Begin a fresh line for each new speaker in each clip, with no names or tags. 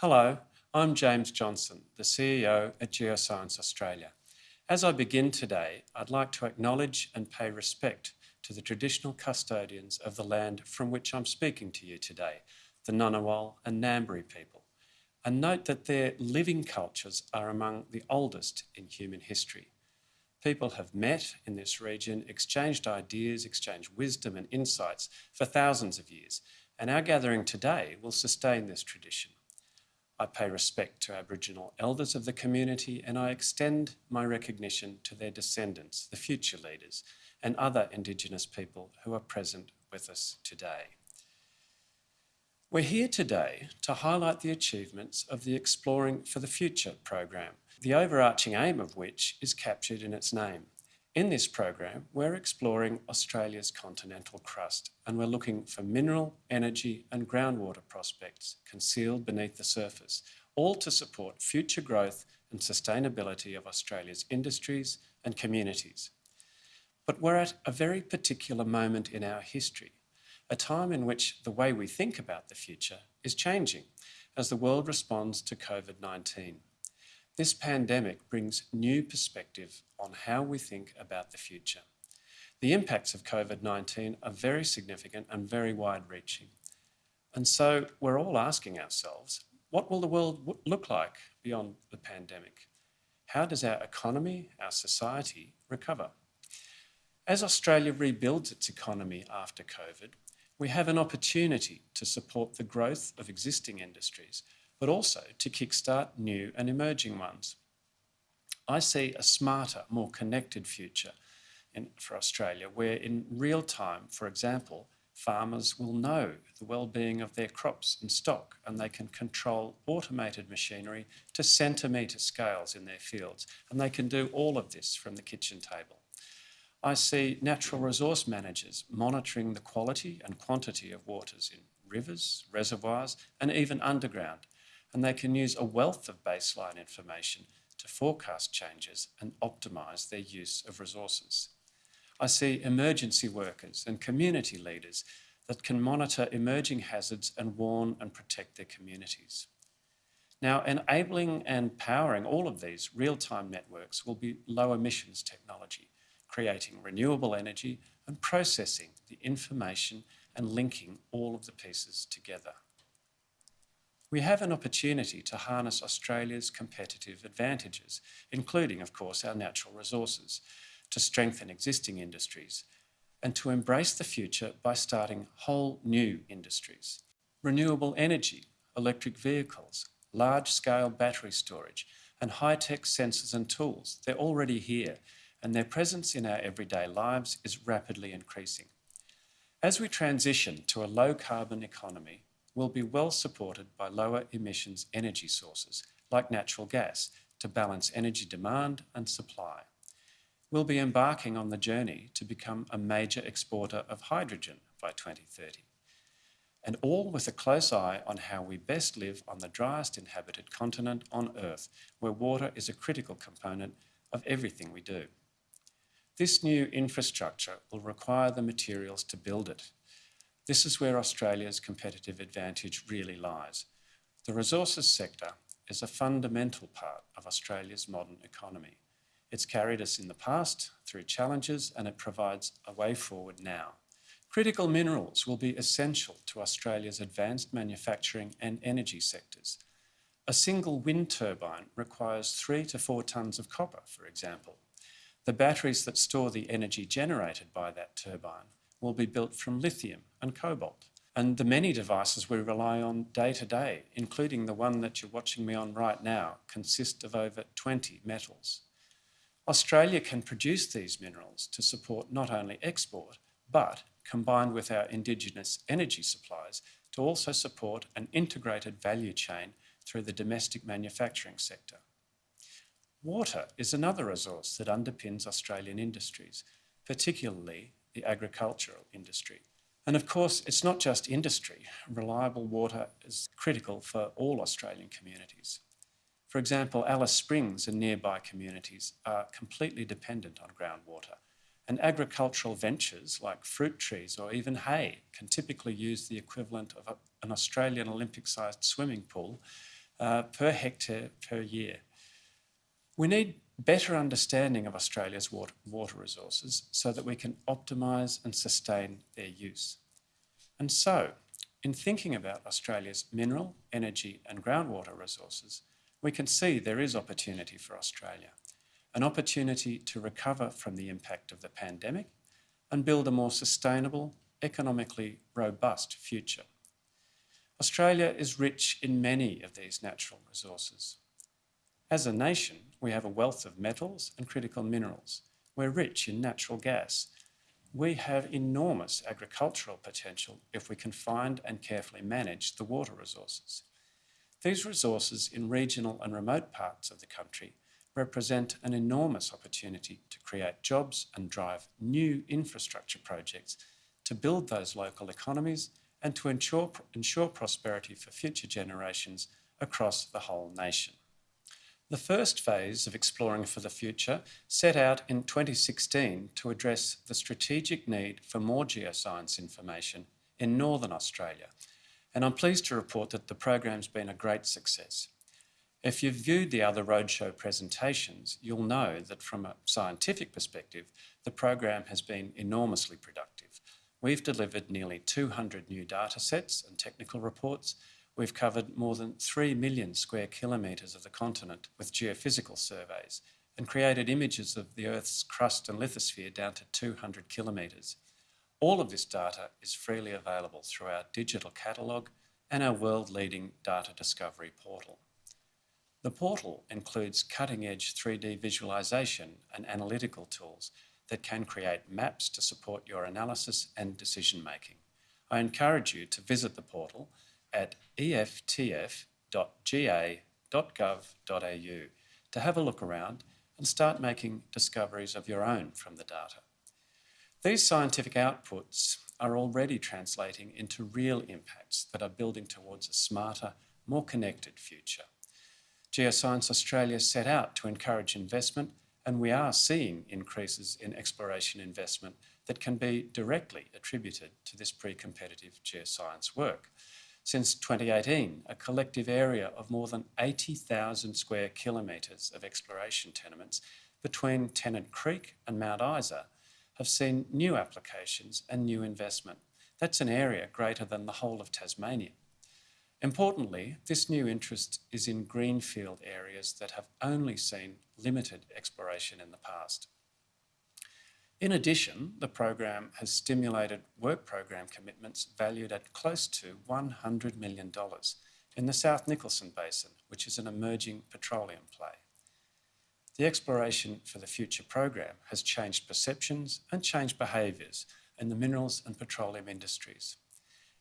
Hello, I'm James Johnson, the CEO at Geoscience Australia. As I begin today, I'd like to acknowledge and pay respect to the traditional custodians of the land from which I'm speaking to you today, the Ngunnawal and Ngambri people, and note that their living cultures are among the oldest in human history. People have met in this region, exchanged ideas, exchanged wisdom and insights for thousands of years, and our gathering today will sustain this tradition. I pay respect to Aboriginal elders of the community and I extend my recognition to their descendants, the future leaders, and other Indigenous people who are present with us today. We're here today to highlight the achievements of the Exploring for the Future program, the overarching aim of which is captured in its name. In this program, we're exploring Australia's continental crust and we're looking for mineral, energy and groundwater prospects concealed beneath the surface, all to support future growth and sustainability of Australia's industries and communities. But we're at a very particular moment in our history, a time in which the way we think about the future is changing as the world responds to COVID-19. This pandemic brings new perspective on how we think about the future. The impacts of COVID-19 are very significant and very wide-reaching. And so we're all asking ourselves, what will the world look like beyond the pandemic? How does our economy, our society recover? As Australia rebuilds its economy after COVID, we have an opportunity to support the growth of existing industries but also to kickstart new and emerging ones. I see a smarter, more connected future in, for Australia where in real time, for example, farmers will know the well-being of their crops and stock and they can control automated machinery to centimetre scales in their fields and they can do all of this from the kitchen table. I see natural resource managers monitoring the quality and quantity of waters in rivers, reservoirs and even underground and they can use a wealth of baseline information to forecast changes and optimise their use of resources. I see emergency workers and community leaders that can monitor emerging hazards and warn and protect their communities. Now, enabling and powering all of these real-time networks will be low emissions technology, creating renewable energy and processing the information and linking all of the pieces together we have an opportunity to harness Australia's competitive advantages, including, of course, our natural resources, to strengthen existing industries and to embrace the future by starting whole new industries. Renewable energy, electric vehicles, large-scale battery storage and high-tech sensors and tools, they're already here and their presence in our everyday lives is rapidly increasing. As we transition to a low-carbon economy, will be well supported by lower emissions energy sources like natural gas to balance energy demand and supply. We'll be embarking on the journey to become a major exporter of hydrogen by 2030 and all with a close eye on how we best live on the driest inhabited continent on Earth, where water is a critical component of everything we do. This new infrastructure will require the materials to build it, this is where Australia's competitive advantage really lies. The resources sector is a fundamental part of Australia's modern economy. It's carried us in the past through challenges and it provides a way forward now. Critical minerals will be essential to Australia's advanced manufacturing and energy sectors. A single wind turbine requires three to four tonnes of copper, for example. The batteries that store the energy generated by that turbine will be built from lithium and cobalt. And the many devices we rely on day to day, including the one that you're watching me on right now, consist of over 20 metals. Australia can produce these minerals to support not only export, but combined with our indigenous energy supplies to also support an integrated value chain through the domestic manufacturing sector. Water is another resource that underpins Australian industries, particularly the agricultural industry. And of course, it's not just industry. Reliable water is critical for all Australian communities. For example, Alice Springs and nearby communities are completely dependent on groundwater, and agricultural ventures like fruit trees or even hay can typically use the equivalent of a, an Australian Olympic-sized swimming pool uh, per hectare per year. We need better understanding of Australia's water, water resources so that we can optimise and sustain their use. And so, in thinking about Australia's mineral, energy and groundwater resources, we can see there is opportunity for Australia, an opportunity to recover from the impact of the pandemic and build a more sustainable, economically robust future. Australia is rich in many of these natural resources. As a nation, we have a wealth of metals and critical minerals. We're rich in natural gas. We have enormous agricultural potential if we can find and carefully manage the water resources. These resources in regional and remote parts of the country represent an enormous opportunity to create jobs and drive new infrastructure projects to build those local economies and to ensure, ensure prosperity for future generations across the whole nation. The first phase of Exploring for the Future set out in 2016 to address the strategic need for more geoscience information in Northern Australia, and I'm pleased to report that the program's been a great success. If you've viewed the other roadshow presentations, you'll know that from a scientific perspective, the program has been enormously productive. We've delivered nearly 200 new data sets and technical reports. We've covered more than 3 million square kilometres of the continent with geophysical surveys and created images of the Earth's crust and lithosphere down to 200 kilometres. All of this data is freely available through our digital catalogue and our world-leading data discovery portal. The portal includes cutting-edge 3D visualisation and analytical tools that can create maps to support your analysis and decision making. I encourage you to visit the portal at eftf.ga.gov.au to have a look around and start making discoveries of your own from the data. These scientific outputs are already translating into real impacts that are building towards a smarter, more connected future. Geoscience Australia set out to encourage investment and we are seeing increases in exploration investment that can be directly attributed to this pre-competitive geoscience work. Since 2018, a collective area of more than 80,000 square kilometres of exploration tenements between Tennant Creek and Mount Isa have seen new applications and new investment. That's an area greater than the whole of Tasmania. Importantly, this new interest is in greenfield areas that have only seen limited exploration in the past. In addition, the program has stimulated work program commitments valued at close to $100 million in the South Nicholson Basin, which is an emerging petroleum play. The Exploration for the Future program has changed perceptions and changed behaviours in the minerals and petroleum industries.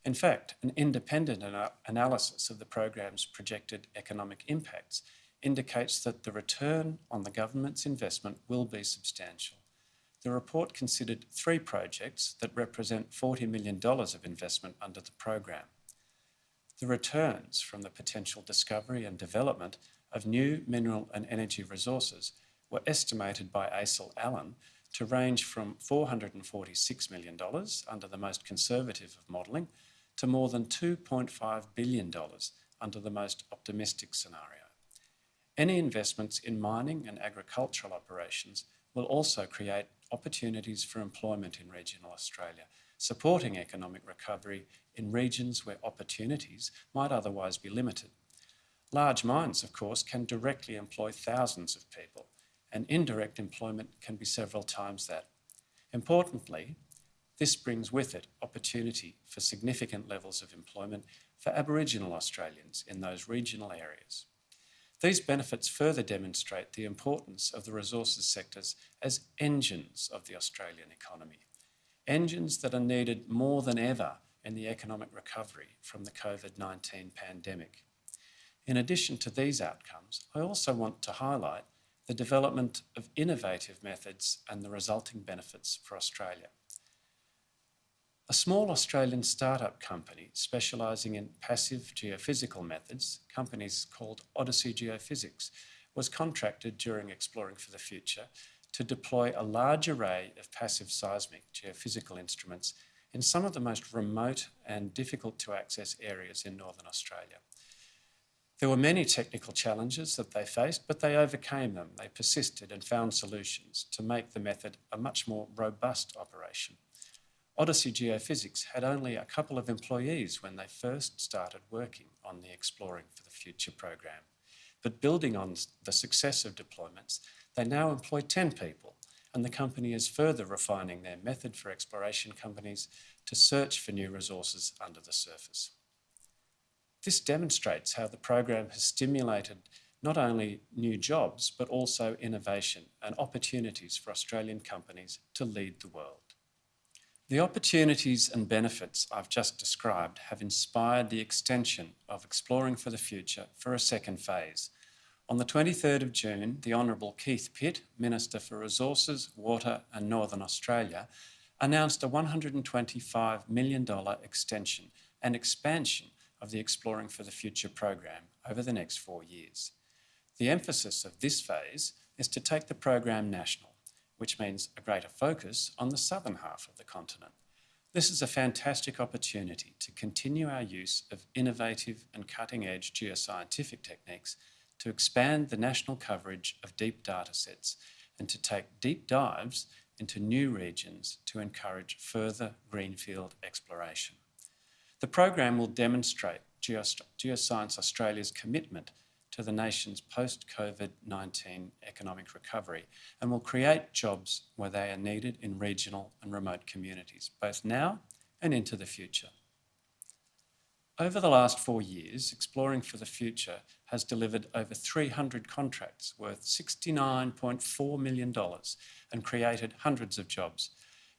In fact, an independent ana analysis of the program's projected economic impacts indicates that the return on the government's investment will be substantial. The report considered three projects that represent $40 million of investment under the program. The returns from the potential discovery and development of new mineral and energy resources were estimated by ACIL Allen to range from $446 million under the most conservative of modelling to more than $2.5 billion under the most optimistic scenario. Any investments in mining and agricultural operations will also create opportunities for employment in regional Australia, supporting economic recovery in regions where opportunities might otherwise be limited. Large mines, of course, can directly employ thousands of people, and indirect employment can be several times that. Importantly, this brings with it opportunity for significant levels of employment for Aboriginal Australians in those regional areas. These benefits further demonstrate the importance of the resources sectors as engines of the Australian economy, engines that are needed more than ever in the economic recovery from the COVID-19 pandemic. In addition to these outcomes, I also want to highlight the development of innovative methods and the resulting benefits for Australia. A small Australian startup company specialising in passive geophysical methods, companies called Odyssey Geophysics, was contracted during Exploring for the Future to deploy a large array of passive seismic geophysical instruments in some of the most remote and difficult to access areas in Northern Australia. There were many technical challenges that they faced, but they overcame them. They persisted and found solutions to make the method a much more robust operation. Odyssey Geophysics had only a couple of employees when they first started working on the Exploring for the Future program. But building on the success of deployments, they now employ 10 people, and the company is further refining their method for exploration companies to search for new resources under the surface. This demonstrates how the program has stimulated not only new jobs, but also innovation and opportunities for Australian companies to lead the world. The opportunities and benefits I've just described have inspired the extension of Exploring for the Future for a second phase. On the 23rd of June, the Honourable Keith Pitt, Minister for Resources, Water and Northern Australia, announced a $125 million extension and expansion of the Exploring for the Future program over the next four years. The emphasis of this phase is to take the program national which means a greater focus on the southern half of the continent. This is a fantastic opportunity to continue our use of innovative and cutting-edge geoscientific techniques to expand the national coverage of deep data sets and to take deep dives into new regions to encourage further greenfield exploration. The program will demonstrate Geoscience Australia's commitment to the nation's post-COVID-19 economic recovery and will create jobs where they are needed in regional and remote communities, both now and into the future. Over the last four years, Exploring for the Future has delivered over 300 contracts worth $69.4 million and created hundreds of jobs.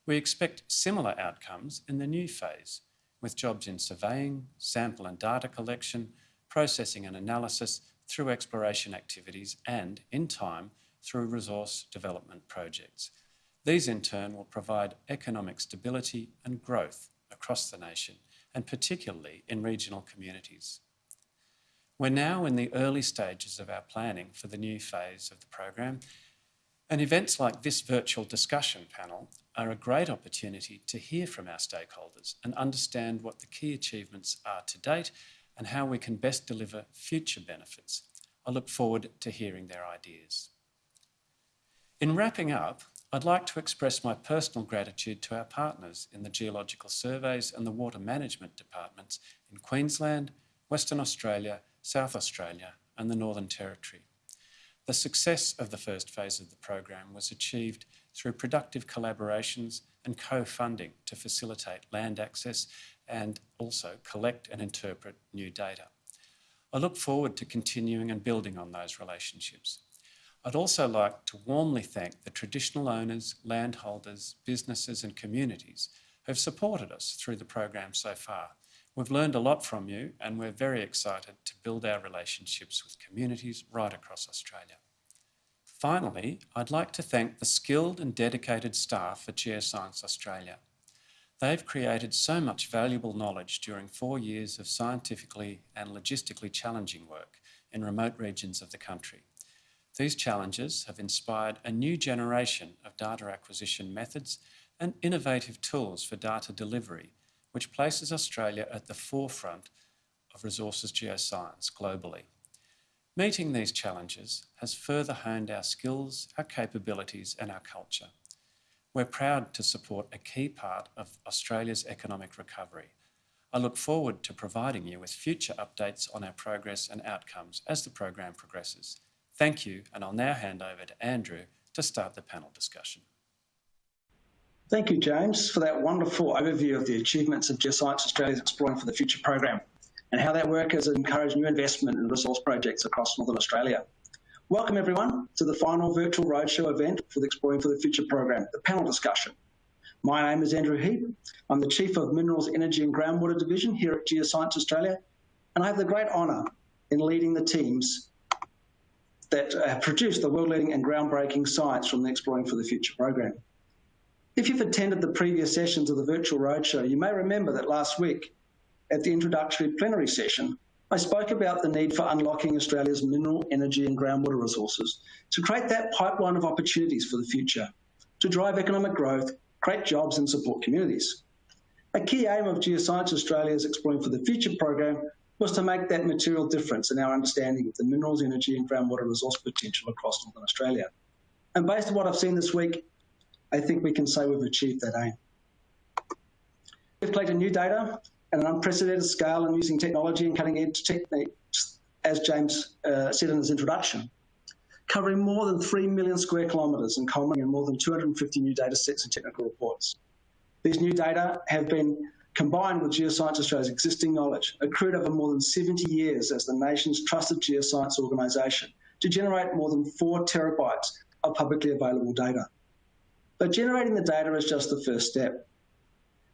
We expect similar outcomes in the new phase, with jobs in surveying, sample and data collection, processing and analysis, through exploration activities and, in time, through resource development projects. These in turn will provide economic stability and growth across the nation and particularly in regional communities. We're now in the early stages of our planning for the new phase of the program and events like this virtual discussion panel are a great opportunity to hear from our stakeholders and understand what the key achievements are to date and how we can best deliver future benefits. I look forward to hearing their ideas. In wrapping up, I'd like to express my personal gratitude to our partners in the Geological Surveys and the Water Management Departments in Queensland, Western Australia, South Australia and the Northern Territory. The success of the first phase of the program was achieved through productive collaborations and co-funding to facilitate land access and also collect and interpret new data. I look forward to continuing and building on those relationships. I'd also like to warmly thank the traditional owners, landholders, businesses and communities who have supported us through the program so far. We've learned a lot from you and we're very excited to build our relationships with communities right across Australia. Finally, I'd like to thank the skilled and dedicated staff at Geoscience Australia. They've created so much valuable knowledge during four years of scientifically and logistically challenging work in remote regions of the country. These challenges have inspired a new generation of data acquisition methods and innovative tools for data delivery, which places Australia at the forefront of resources geoscience globally. Meeting these challenges has further honed our skills, our capabilities and our culture. We're proud to support a key part of Australia's economic recovery. I look forward to providing you with future updates on our progress and outcomes as the program progresses. Thank you, and I'll now hand over to Andrew to start the panel discussion.
Thank you, James, for that wonderful overview of the achievements of Geoscience Australia's Exploring for the Future program and how that work has encouraged new investment in resource projects across Northern Australia. Welcome everyone to the final virtual roadshow event for the Exploring for the Future program, the panel discussion. My name is Andrew Heap. I'm the Chief of Minerals, Energy and Groundwater Division here at Geoscience Australia, and I have the great honour in leading the teams that uh, have produced the world-leading and groundbreaking science from the Exploring for the Future program. If you've attended the previous sessions of the virtual roadshow, you may remember that last week at the introductory plenary session, I spoke about the need for unlocking Australia's mineral, energy and groundwater resources to create that pipeline of opportunities for the future, to drive economic growth, create jobs and support communities. A key aim of Geoscience Australia's Exploring for the Future program was to make that material difference in our understanding of the minerals, energy and groundwater resource potential across Northern Australia. And based on what I've seen this week, I think we can say we've achieved that aim. We've collected new data an unprecedented scale and using technology and cutting edge techniques, as James uh, said in his introduction, covering more than 3 million square kilometres and culminating in more than 250 new data sets and technical reports. These new data have been combined with Geoscience Australia's existing knowledge, accrued over more than 70 years as the nation's trusted geoscience organisation, to generate more than 4 terabytes of publicly available data. But generating the data is just the first step.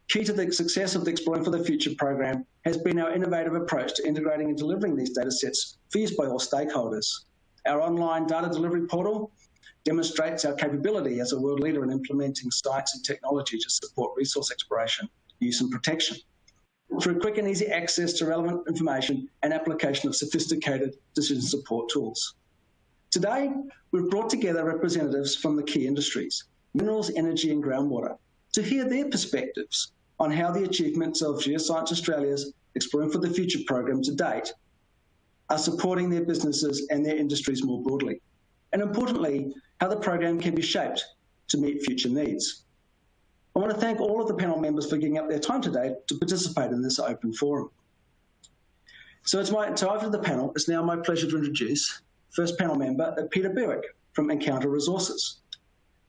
Key to the success of the Exploring for the Future program has been our innovative approach to integrating and delivering these data sets for use by all stakeholders. Our online data delivery portal demonstrates our capability as a world leader in implementing science and technology to support resource exploration, use and protection through quick and easy access to relevant information and application of sophisticated decision support tools. Today, we've brought together representatives from the key industries, minerals, energy and groundwater, to hear their perspectives on how the achievements of Geoscience Australia's Exploring for the Future program to date are supporting their businesses and their industries more broadly. And importantly, how the program can be shaped to meet future needs. I want to thank all of the panel members for giving up their time today to participate in this open forum. So it's my, so after the panel, it's now my pleasure to introduce first panel member, Peter Bewick from Encounter Resources.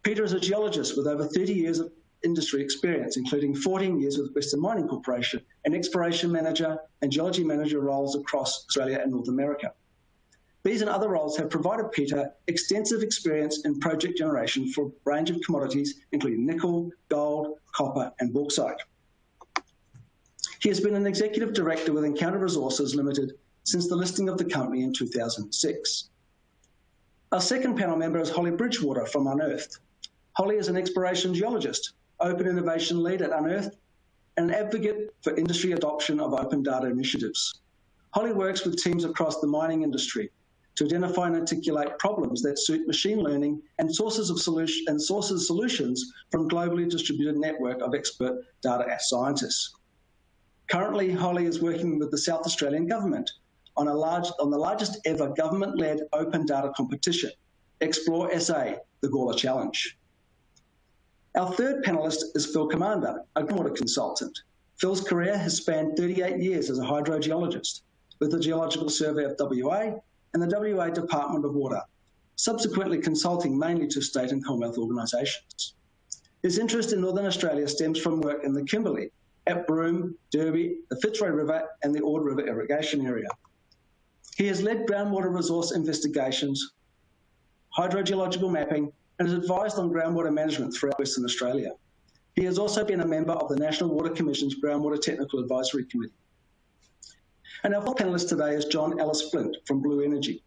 Peter is a geologist with over 30 years of industry experience, including 14 years with Western Mining Corporation, and exploration manager and geology manager roles across Australia and North America. These and other roles have provided Peter extensive experience in project generation for a range of commodities, including nickel, gold, copper, and bauxite. He has been an executive director with Encounter Resources Limited since the listing of the company in 2006. Our second panel member is Holly Bridgewater from Unearthed. Holly is an exploration geologist open innovation lead at Unearthed, and an advocate for industry adoption of open data initiatives. Holly works with teams across the mining industry to identify and articulate problems that suit machine learning and sources of solution and sources solutions from globally distributed network of expert data scientists. Currently, Holly is working with the South Australian government on, a large, on the largest ever government-led open data competition, Explore SA, the Gawler Challenge. Our third panellist is Phil Commander, a groundwater consultant. Phil's career has spanned 38 years as a hydrogeologist with the Geological Survey of WA and the WA Department of Water, subsequently consulting mainly to state and Commonwealth organisations. His interest in Northern Australia stems from work in the Kimberley, at Broome, Derby, the Fitzroy River and the Ord River irrigation area. He has led groundwater resource investigations, hydrogeological mapping and has advised on groundwater management throughout Western Australia. He has also been a member of the National Water Commission's Groundwater Technical Advisory Committee. And our fourth panellist today is John Ellice-Flint from Blue Energy.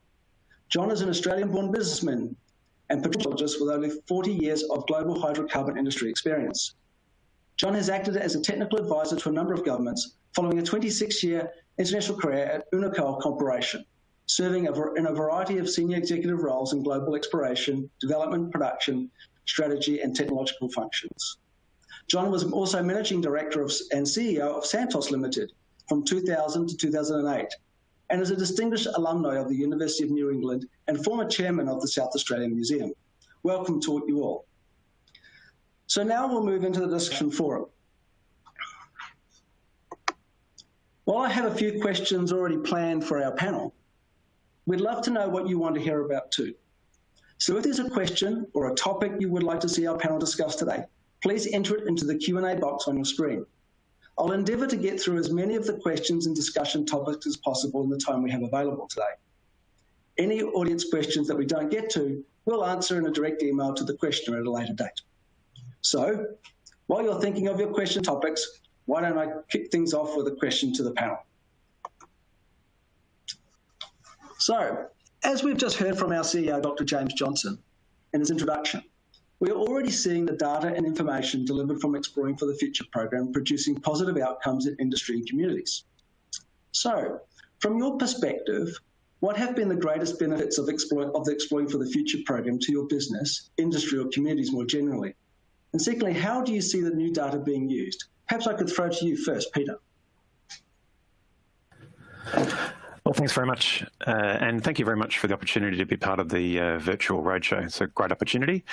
John is an Australian-born businessman and petrologist with over 40 years of global hydrocarbon industry experience. John has acted as a technical advisor to a number of governments following a 26-year international career at Unocal Corporation, serving in a variety of senior executive roles in global exploration, development, production, strategy, and technological functions. John was also managing director of, and CEO of Santos Limited from 2000 to 2008 and is a distinguished alumni of the University of New England and former chairman of the South Australian Museum. Welcome to you all. So now we'll move into the discussion forum. While I have a few questions already planned for our panel, We'd love to know what you want to hear about too. So if there's a question or a topic you would like to see our panel discuss today, please enter it into the Q&A box on your screen. I'll endeavour to get through as many of the questions and discussion topics as possible in the time we have available today. Any audience questions that we don't get to, we'll answer in a direct email to the questioner at a later date. So, while you're thinking of your question topics, why don't I kick things off with a question to the panel? So, as we've just heard from our CEO, Dr. James Johnson, in his introduction, we are already seeing the data and information delivered from Exploring for the Future program producing positive outcomes in industry and communities. So, from your perspective, what have been the greatest benefits of, Explore, of the Exploring for the Future program to your business, industry, or communities more generally? And secondly, how do you see the new data being used? Perhaps I could throw to you first, Peter.
Well, thanks very much. Uh, and thank you very much for the opportunity to be part of the uh, virtual roadshow. It's a great opportunity.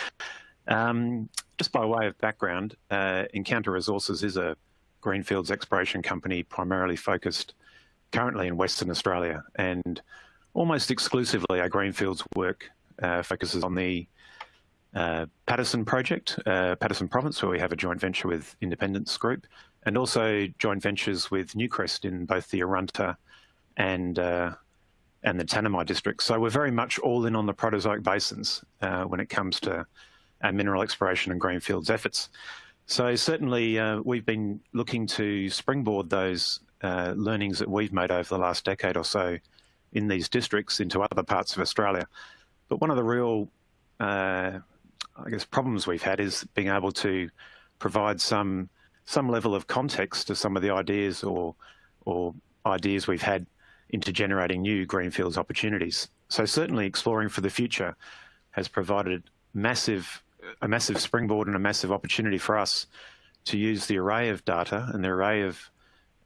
Um, just by way of background, uh, Encounter Resources is a greenfields exploration company primarily focused currently in Western Australia. And almost exclusively our greenfields work uh, focuses on the uh, Paterson project, uh, Paterson province, where we have a joint venture with Independence Group, and also joint ventures with Newcrest in both the Arunta and uh, and the Tanami district. So we're very much all in on the Proterozoic basins uh, when it comes to our mineral exploration and greenfields efforts. So certainly uh, we've been looking to springboard those uh, learnings that we've made over the last decade or so in these districts into other parts of Australia. But one of the real, uh, I guess, problems we've had is being able to provide some some level of context to some of the ideas or or ideas we've had into generating new greenfields opportunities. So certainly exploring for the future has provided massive, a massive springboard and a massive opportunity for us to use the array of data and the array of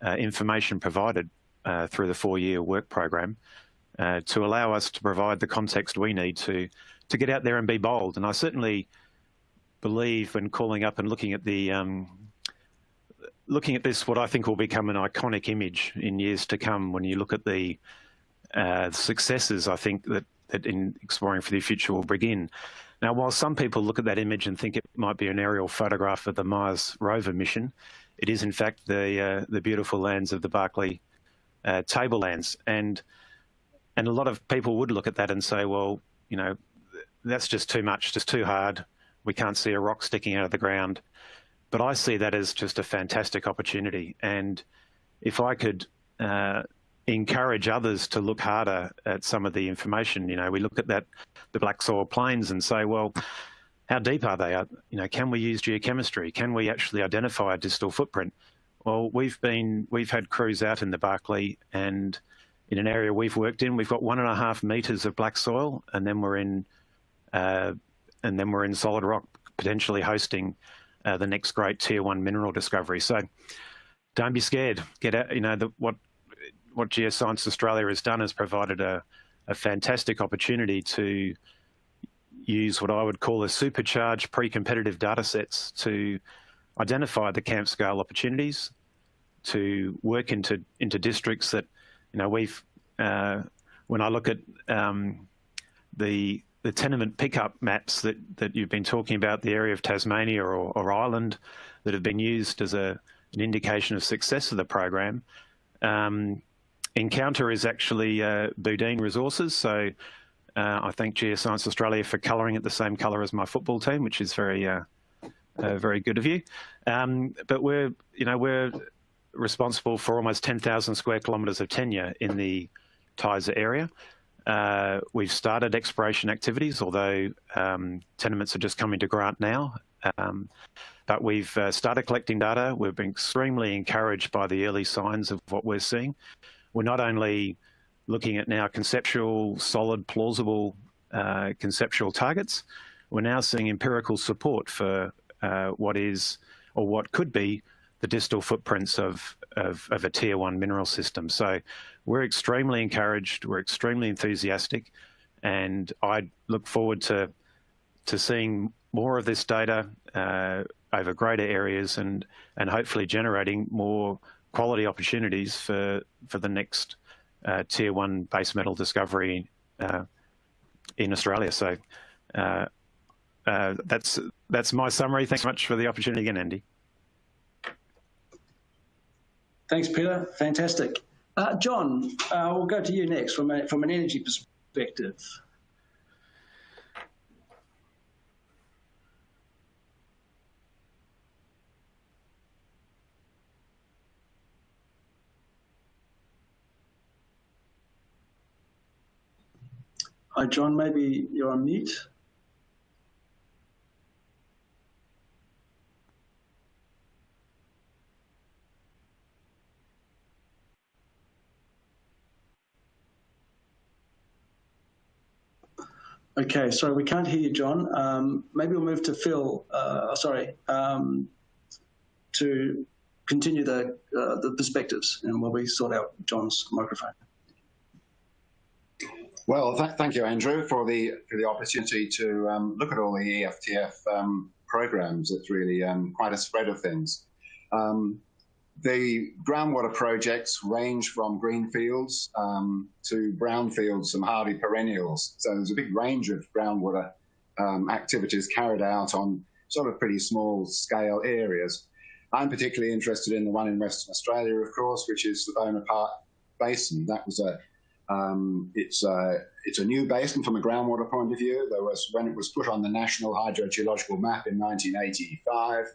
uh, information provided uh, through the four-year work program uh, to allow us to provide the context we need to to get out there and be bold. And I certainly believe when calling up and looking at the um, looking at this, what I think will become an iconic image in years to come when you look at the uh, successes I think that, that in exploring for the future will bring in. Now, while some people look at that image and think it might be an aerial photograph of the Mars rover mission, it is in fact the uh, the beautiful lands of the Barkly uh, tablelands, and and a lot of people would look at that and say, well, you know, that's just too much, just too hard. We can't see a rock sticking out of the ground. But I see that as just a fantastic opportunity. And if I could uh, encourage others to look harder at some of the information, you know, we look at that, the black soil plains and say, well, how deep are they? Uh, you know, can we use geochemistry? Can we actually identify a distal footprint? Well, we've been, we've had crews out in the Barkly and in an area we've worked in, we've got one and a half meters of black soil, and then we're in, uh, and then we're in solid rock, potentially hosting uh, the next great tier one mineral discovery. So don't be scared. Get out, you know, the, what, what Geoscience Australia has done is provided a, a fantastic opportunity to use what I would call a supercharged pre-competitive data sets to identify the camp scale opportunities, to work into, into districts that, you know, we've, uh, when I look at um, the the tenement pickup maps that, that you've been talking about, the area of Tasmania or, or Ireland that have been used as a, an indication of success of the program. Um, Encounter is actually uh, Boudin Resources, so uh, I thank Geoscience Australia for colouring it the same colour as my football team, which is very, uh, uh very good of you. Um, but we're, you know, we're responsible for almost 10,000 square kilometres of tenure in the Tyza area. Uh, we've started exploration activities, although um, tenements are just coming to grant now. Um, but we've uh, started collecting data. We've been extremely encouraged by the early signs of what we're seeing. We're not only looking at now conceptual, solid, plausible uh, conceptual targets, we're now seeing empirical support for what is or what could be the distal footprints of, of, of a tier one mineral system. So we're extremely encouraged, we're extremely enthusiastic, and I look forward to to seeing more of this data uh, over greater areas and and hopefully generating more quality opportunities for for the next uh, tier one base metal discovery uh, in Australia. So uh, uh, that's that's my summary. Thanks so much for the opportunity again, Andy.
Thanks, Peter. Fantastic. Uh, John, uh, we'll go to you next from, a, from an energy perspective. Hi, John, maybe you're on mute. Okay, sorry, we can't hear you, John. Um, maybe we'll move to Phil, uh, sorry, um, to continue the, uh, the perspectives and while we sort out John's microphone.
Well, th thank you, Andrew, for the for the opportunity to um, look at all the EFTF um, programs. It's really um, quite a spread of things. Um, the groundwater projects range from greenfields um, to brownfields, some hardy perennials. So there's a big range of groundwater um, activities carried out on sort of pretty small scale areas. I'm particularly interested in the one in Western Australia, of course, which is the Bonaparte Basin. That was a um, it's a it's a new basin from a groundwater point of view. There was when it was put on the National Hydrogeological Map in 1985.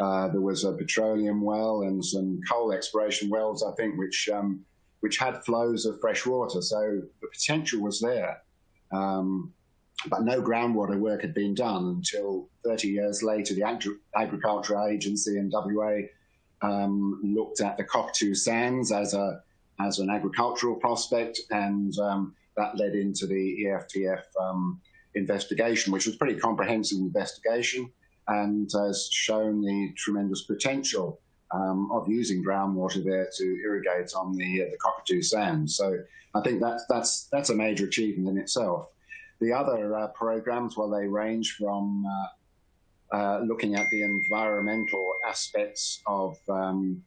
Uh, there was a petroleum well and some coal exploration wells, I think, which um, which had flows of fresh water. So the potential was there. Um, but no groundwater work had been done until 30 years later. The Agri Agricultural Agency in WA um, looked at the Cockatoo Sands as a as an agricultural prospect, and um, that led into the EFTF um, investigation, which was pretty comprehensive investigation and has shown the tremendous potential um, of using groundwater there to irrigate on the uh, the Cockatoo Sands. So I think that's that's that's a major achievement in itself. The other uh, programs, well, they range from uh, uh, looking at the environmental aspects of um,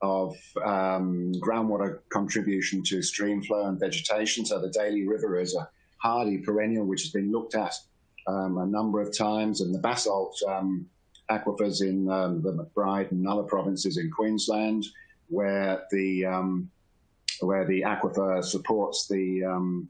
of um, groundwater contribution to stream flow and vegetation. So the Daly River is a hardy perennial which has been looked at um, a number of times, and the basalt um, aquifers in um, the McBride and other provinces in Queensland, where the um, where the aquifer supports the um,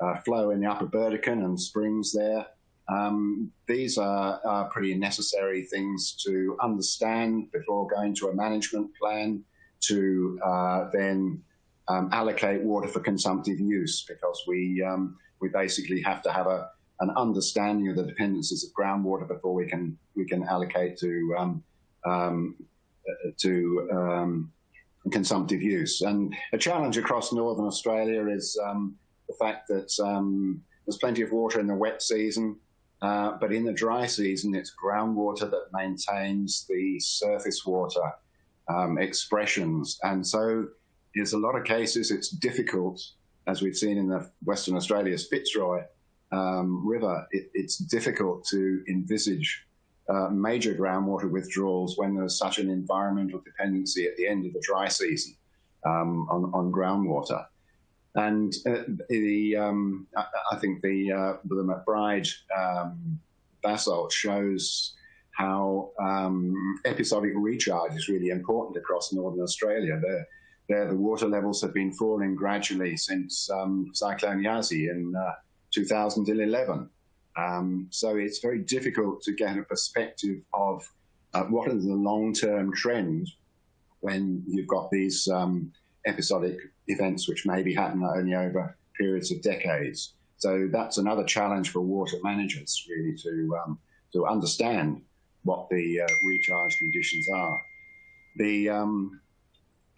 uh, flow in the upper Burdekin and springs there. Um, these are, are, pretty necessary things to understand before going to a management plan to uh, then um, allocate water for consumptive use because we, um, we basically have to have a, an understanding of the dependencies of groundwater before we can, we can allocate to, um, um, to um, consumptive use. And a challenge across northern Australia is the fact that um, there's plenty of water in the wet season, uh, but in the dry season, it's groundwater that maintains the surface water um, expressions. And so, in a lot of cases, it's difficult, as we've seen in the Western Australia's Fitzroy um, River, it, it's difficult to envisage uh, major groundwater withdrawals when there's such an environmental dependency at the end of the dry season um, on, on groundwater. And uh, the um, I, I, think the uh, the McBride um, basalt shows how um, episodic recharge is really important across northern Australia. There, there the water levels have been falling gradually since um, Cyclone Yasi in 2011. Um, so it's very difficult to get a perspective of uh, what are the long-term trends when you've got these um, episodic events which maybe happen only over periods of decades. So that's another challenge for water managers, really, to um, to understand what the uh, recharge conditions are. The um,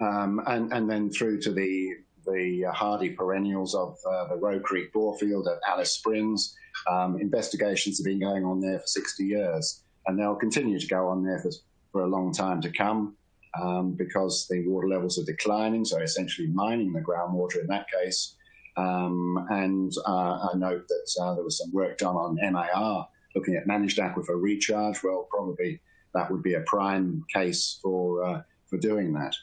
um, and and then through to the the hardy perennials of uh, the Roe Creek Borefield at Alice Springs. Um, investigations have been going on there for 60 years, and they'll continue to go on there for, for a long time to come um, because the water levels are declining, so essentially mining the groundwater in that case. Um, and uh, I note that uh, there was some work done on MAR, looking at managed aquifer recharge. Well, probably that would be a prime case for, uh, for doing that.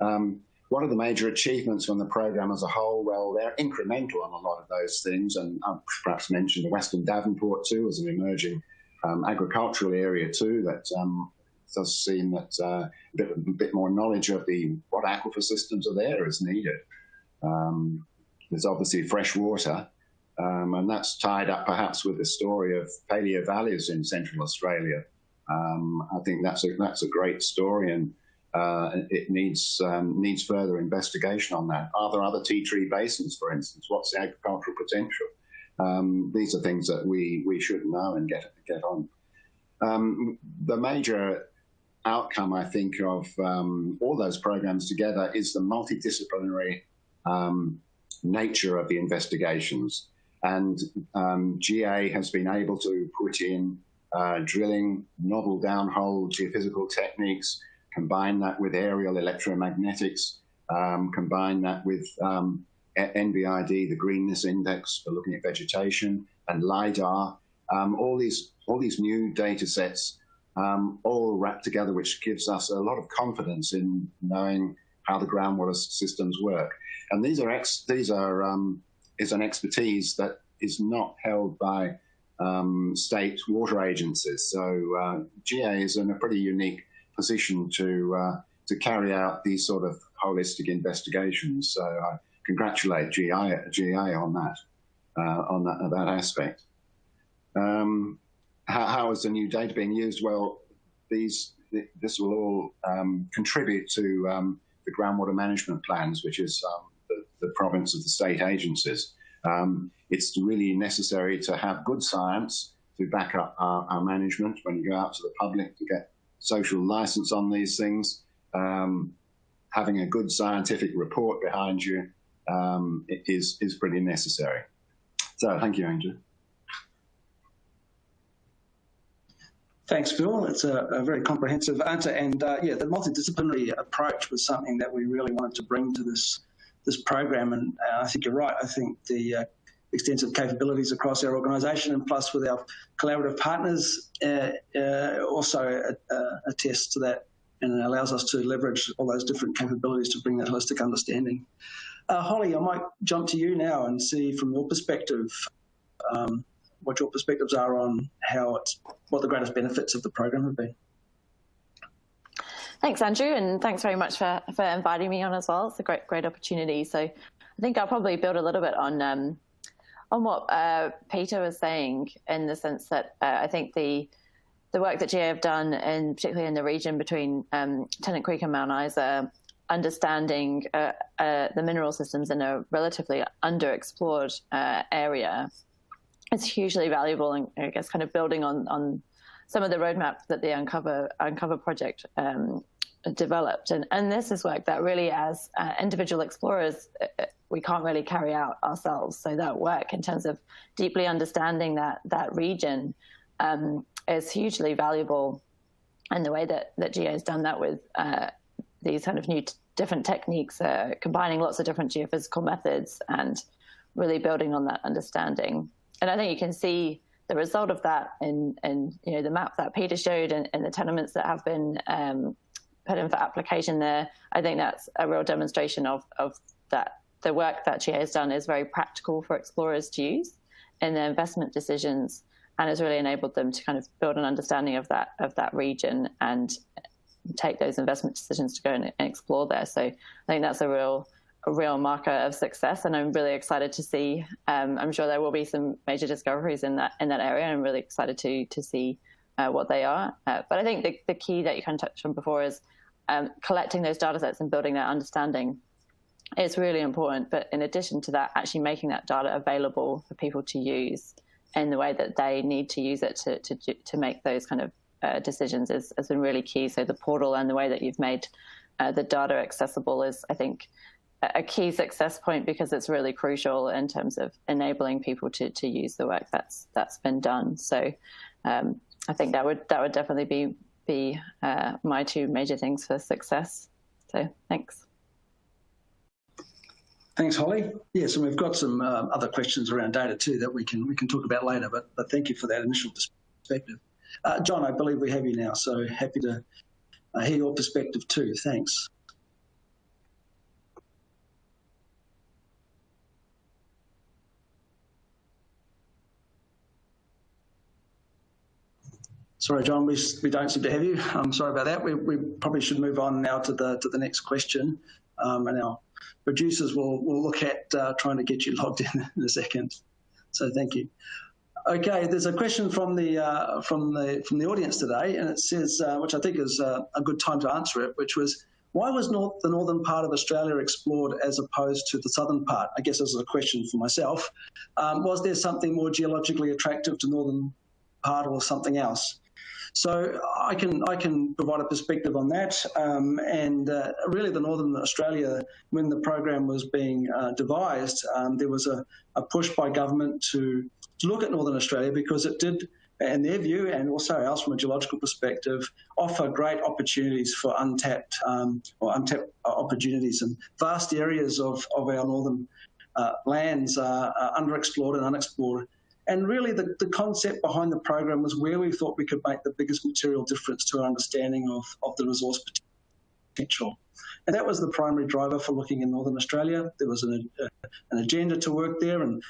Um, what are the major achievements from the program as a whole? Well, they're incremental on a lot of those things, and I'll perhaps mention the Western Davenport too as an emerging um, agricultural area too that um, does seem that uh, a, bit, a, bit, more knowledge of the what aquifer systems are there is needed. Um, there's obviously fresh water, um, and that's tied up perhaps with the story of paleo valleys in central Australia. Um, I think that's a that's a great story, and uh, it needs um, needs further investigation on that. Are there other Ti Tree basins, for instance? What's the agricultural potential? Um, these are things that we we should know and get get on. Um, the major outcome, I think, of um, all those programs together is the multidisciplinary um, nature of the investigations. And um, GA has been able to put in uh, drilling, novel downhole geophysical techniques, combine that with aerial electromagnetics, um, combine that with um, the greenness index for looking at vegetation, and LIDAR. Um, all these all these new data sets um, all wrapped together, which gives us a lot of confidence in knowing how the groundwater systems work. And these are ex, these are um, is an expertise that is not held by um, state water agencies. So uh, GA is in a pretty unique position to uh, to carry out these sort of holistic investigations. So I congratulate GA, GA on that uh, on that, that aspect. Um, how, how is the new data being used? Well, these this will all um, contribute to um, the groundwater management plans, which is um, the, the, province of the state agencies. Um, it's really necessary to have good science to back up our, our, management when you go out to the public to get social license on these things. Um, having a good scientific report behind you um, is, is pretty necessary. So thank you, Andrew.
Thanks, Phil. It's a, a very comprehensive answer. And uh, yeah, the multidisciplinary approach was something that we really wanted to bring to this this program. And uh, I think you're right. I think the uh, extensive capabilities across our organisation and plus with our collaborative partners uh, uh, also uh, attest to that and allows us to leverage all those different capabilities to bring that holistic understanding. Holly, I might jump to you now and see from your perspective um, what your perspectives are on how it's what the greatest benefits of the program have been.
Thanks, Andrew, and thanks very much for, for inviting me on as well. It's a great great opportunity. So, I think I'll probably build a little bit on um, on what uh, Peter was saying in the sense that uh, I think the the work that GA have done, and particularly in the region between um, Tennant Creek and Mount Isa, understanding uh, uh the mineral systems in a relatively underexplored uh, area is hugely valuable and I guess kind of building on on some of the roadmap that the Uncover Uncover project um, developed. And and this is work that really, as uh, individual explorers, we can't really carry out ourselves. So that work in terms of deeply understanding that that region um, is hugely valuable. And the way that that GA has done that with uh, these kind of new different techniques, uh, combining lots of different geophysical methods and really building on that understanding and I think you can see the result of that in, in you know the map that Peter showed and, and the tenements that have been um, put in for application there. I think that's a real demonstration of of that the work that GA has done is very practical for explorers to use in their investment decisions and has really enabled them to kind of build an understanding of that of that region and take those investment decisions to go and, explore there. So I think that's a real a real marker of success, and I'm really excited to see. Um, I'm sure there will be some major discoveries in that in that area. And I'm really excited to to see uh, what they are. Uh, but I think the, the key that you kind of touched on before is um, collecting those data sets and building that understanding is really important. But in addition to that, actually making that data available for people to use in the way that they need to use it to to to make those kind of uh, decisions is, has been really key. So the portal and the way that you've made uh, the data accessible is, I think, a key success point because it's really crucial in terms of enabling people to, to use the work that's that's been done. So um, I think that would that would definitely be be uh, my two major things for success. So thanks.
Thanks, Holly. Yes, and we've got some uh, other questions around data too that we can we can talk about later. But but thank you for that initial perspective, uh, John. I believe we have you now, so happy to uh, hear your perspective too. Thanks. Sorry, John, we, we don't seem to have you. I'm sorry about that. We, we probably should move on now to the to the next question, um, and our producers will will look at uh, trying to get you logged in in a second. So thank you. Okay, there's a question from the uh, from the from the audience today, and it says, uh, which I think is uh, a good time to answer it, which was, why was north, the northern part of Australia explored as opposed to the southern part? I guess this is a question for myself. Um, was there something more geologically attractive to northern part or something else? So I can I can provide a perspective on that. Um, and uh, really, the Northern Australia, when the program was being uh, devised, um, there was a, a, push by government to to look at Northern Australia because it did. In their view, and also ours from a geological perspective, offer great opportunities for untapped um, or untapped opportunities and vast areas of, of our northern uh, lands are, are, underexplored and unexplored. And really, the, the concept behind the program was where we thought we could make the biggest material difference to our understanding of, of the resource potential. And that was the primary driver for looking in Northern Australia. There was an, an agenda to work there, and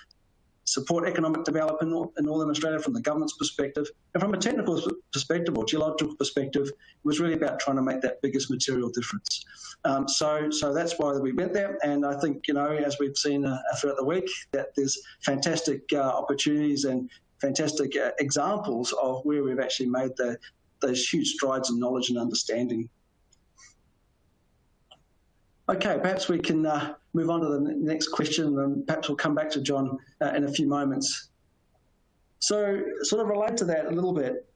support economic development in Northern Australia from the government's perspective. And from a technical perspective or geological perspective, it was really about trying to make that biggest material difference. Um, so, so that's why we went there. And I think, you know, as we've seen uh, throughout the week, that there's fantastic uh, opportunities and fantastic uh, examples of where we've actually made the, those huge strides in knowledge and understanding. Okay, perhaps we can uh, move on to the next question and perhaps we'll come back to John uh, in a few moments. So sort of related to that a little bit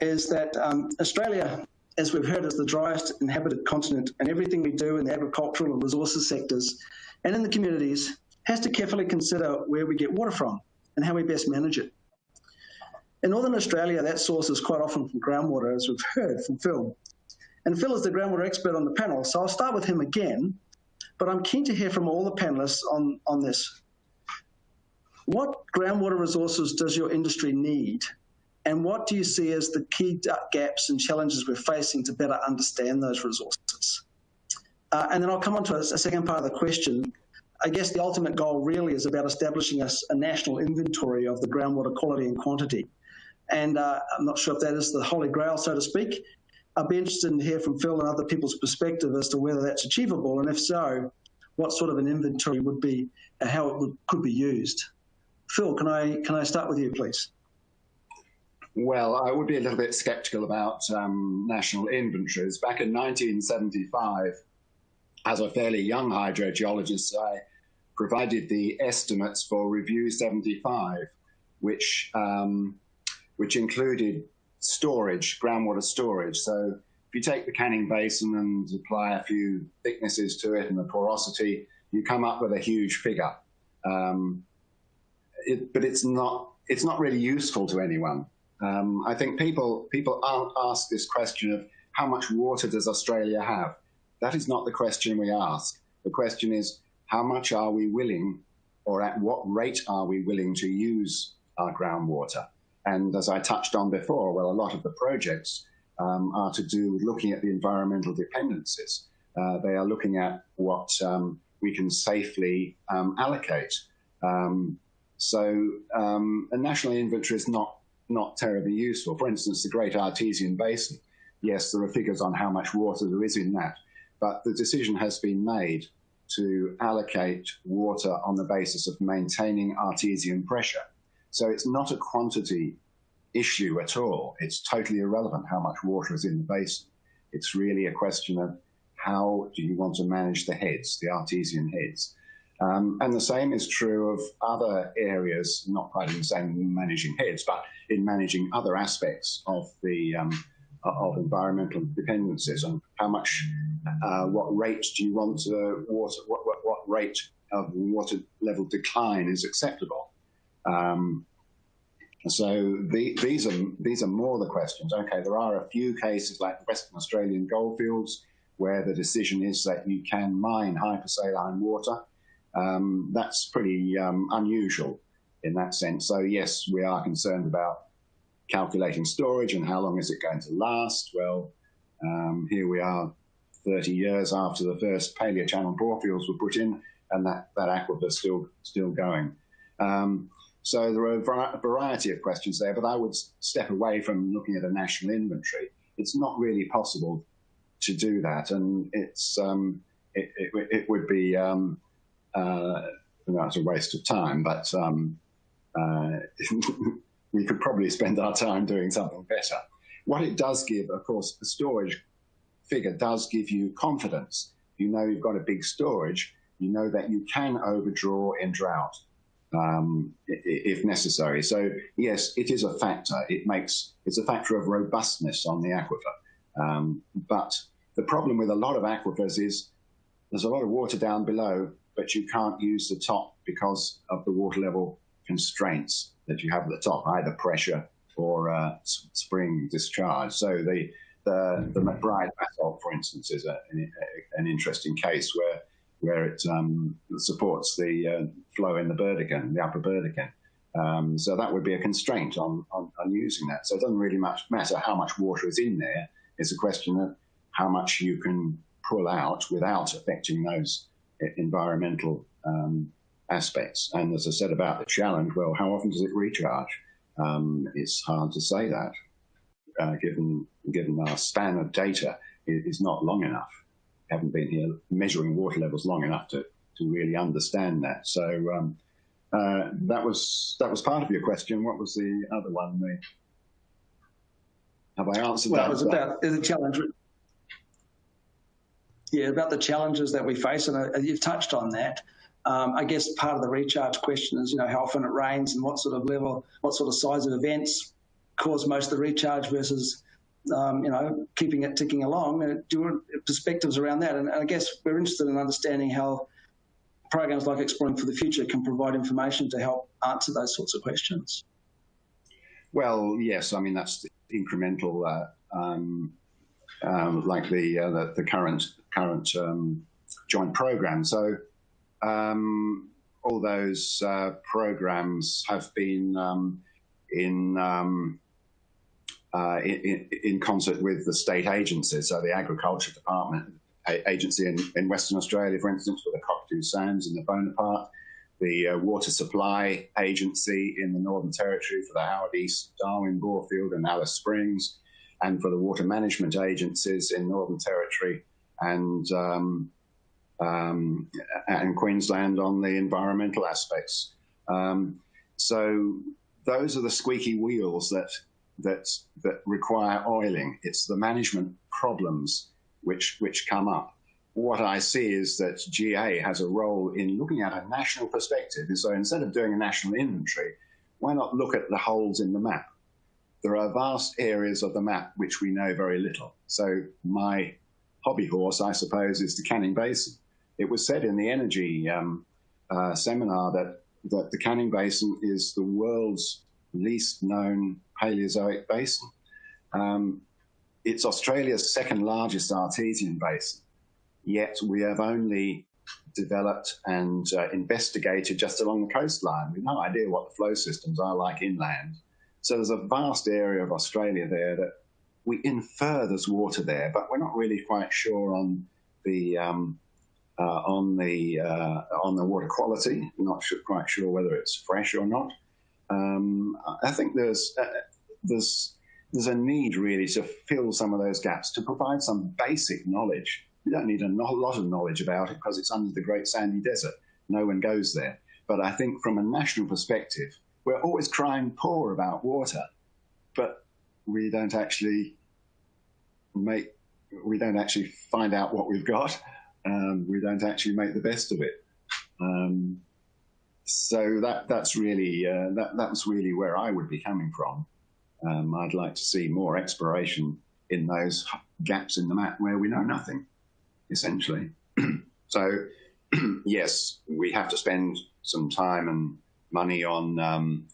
is that um, Australia, as we've heard, is the driest inhabited continent and everything we do in the agricultural and resources sectors and in the communities has to carefully consider where we get water from and how we best manage it. In Northern Australia, that source is quite often from groundwater, as we've heard from Phil. And Phil is the groundwater expert on the panel, so I'll start with him again, but I'm keen to hear from all the panelists on, on this. What groundwater resources does your industry need? And what do you see as the key gaps and challenges we're facing to better understand those resources? Uh, and then I'll come on to a, a, second part of the question. I guess the ultimate goal really is about establishing a, a national inventory of the groundwater quality and quantity. And uh, I'm not sure if that is the holy grail, so to speak, I'd be interested to hear from Phil and other people's perspective as to whether that's achievable, and if so, what sort of an inventory would be and how it would, could be used. Phil, can I can I start with you, please?
Well, I would be a little bit sceptical about um, national inventories. Back in 1975, as a fairly young hydrogeologist, I provided the estimates for Review 75, which um, which included storage, groundwater storage. So if you take the Canning Basin and apply a few thicknesses to it and the porosity, you come up with a huge figure. Um, it, but it's not it's not really useful to anyone. Um, I think people people aren't asked this question of how much water does Australia have. That is not the question we ask. The question is how much are we willing, or at what rate are we willing to use our groundwater? And as I touched on before, well, a lot of the projects um, are to do with looking at the environmental dependencies. Uh, they are looking at what um, we can safely um, allocate. Um, so um, a national inventory is not, not terribly useful. For instance, the Great Artesian Basin, yes, there are figures on how much water there is in that, but the decision has been made to allocate water on the basis of maintaining artesian pressure. So it's not a quantity issue at all. It's totally irrelevant how much water is in the basin. It's really a question of how do you want to manage the heads, the artesian heads. Um, and the same is true of other areas, not quite in the same managing heads, but in managing other aspects of the um, of environmental dependencies and how much, uh, what rate do you want to water, what, what, what rate of water level decline is acceptable. Um, so the, these are these are more the questions. Okay, there are a few cases like Western Australian goldfields where the decision is that you can mine hypersaline water. Um, that's pretty um, unusual in that sense. So yes, we are concerned about calculating storage and how long is it going to last. Well, um, here we are 30 years after the first paleochannel borefields were put in and that, that aquifer is still, still going. Um, so there are a variety of questions there, but I would step away from looking at a national inventory. It's not really possible to do that, and it's um, it, it, it, would be um, uh, that's a waste of time. But um, uh, we could probably spend our time doing something better. What it does give, of course, the storage figure does give you confidence. You know you've got a big storage. You know that you can overdraw in drought um, if necessary. So yes, it is a factor. It makes it's a factor of robustness on the aquifer. Um, but the problem with a lot of aquifers is there's a lot of water down below, but you can't use the top because of the water level constraints that you have at the top, either pressure or uh, spring discharge. So the the, the McBride basalt, for instance, is a, an, an interesting case where where it um, supports the uh, flow in the Burdekin, the upper Burdekin. Um, so that would be a constraint on, on, on, using that. So it doesn't really much matter how much water is in there. It's a question of how much you can pull out without affecting those environmental um, aspects. And as I said about the challenge, well, how often does it recharge? Um, it's hard to say that, uh, given given our span of data is not long enough. Haven't been here measuring water levels long enough to to really understand that. So um, uh, that was that was part of your question. What was the other one? The, have I answered
well,
that?
Well, it was about the challenge. Yeah, about the challenges that we face, and uh, you've touched on that. Um, I guess part of the recharge question is, you know, how often it rains and what sort of level, what sort of size of events cause most of the recharge versus, um, you know, keeping it ticking along. Uh, do perspectives around that, and, and I guess we're interested in understanding how programs like Exploring for the Future can provide information to help answer those sorts of questions.
Well, yes, I mean that's incremental, uh, um, um, like the, uh, the, the current current um, joint program. So um, all those uh, programs have been um, in, uh, in, concert with the state agencies. So the Agriculture Department agency in, in Western Australia, for instance, for the Cockatoo Sands and the Bonaparte, the uh, Water Supply Agency in the Northern Territory for the Howard East, Darwin, Borefield and Alice Springs, and for the Water Management Agencies in Northern Territory and um, um, and Queensland on the environmental aspects. Um, so those are the squeaky wheels that that that require oiling. It's the management problems which which come up. What I see is that GA has a role in looking at a national perspective. And so instead of doing a national inventory, why not look at the holes in the map? There are vast areas of the map which we know very little. So my hobby horse, I suppose, is the Canning Basin. It was said in the energy um, uh, seminar that, that the Canning Basin is the world's least known Paleozoic basin. Um, it's Australia's second largest artesian basin, yet we have only developed and uh, investigated just along the coastline. We've no idea what the flow systems are like inland. So there's a vast area of Australia there that we infer there's water there, but we're not really quite sure on the um, uh, on the uh, on the water quality. Not sure, quite sure whether it's fresh or not. Um, I think there's uh, there's there's a need really to fill some of those gaps to provide some basic knowledge. You don't need a lot of knowledge about it because it's under the Great Sandy Desert. No one goes there. But I think from a national perspective, we're always crying poor about water, but we don't actually make we don't actually find out what we've got um, we don't actually make the best of it. Um, so that that's really uh, that that's really where I would be coming from. Um, I'd like to see more exploration in those gaps in the map where we know nothing, essentially. so yes, we have to spend some time and money on um,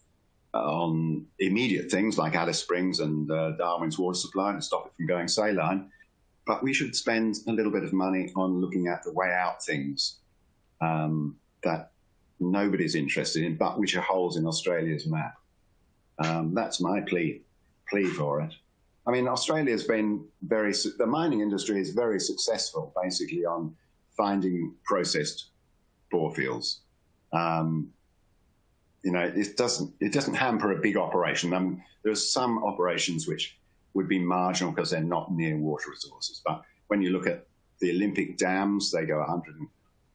on immediate things like Alice Springs and uh, Darwin's water supply to stop it from going saline. But we should spend a little bit of money on looking at the way out things um, that nobody's interested in, but which are holes in Australia's map. Um, that's my plea, plea for it. I mean, Australia's been very, the mining industry is very successful basically on finding processed bore fields. Um, you know, it doesn't, it doesn't hamper a big operation. Um, there's some operations which would be marginal because they're not near water resources. But when you look at the Olympic dams, they go 100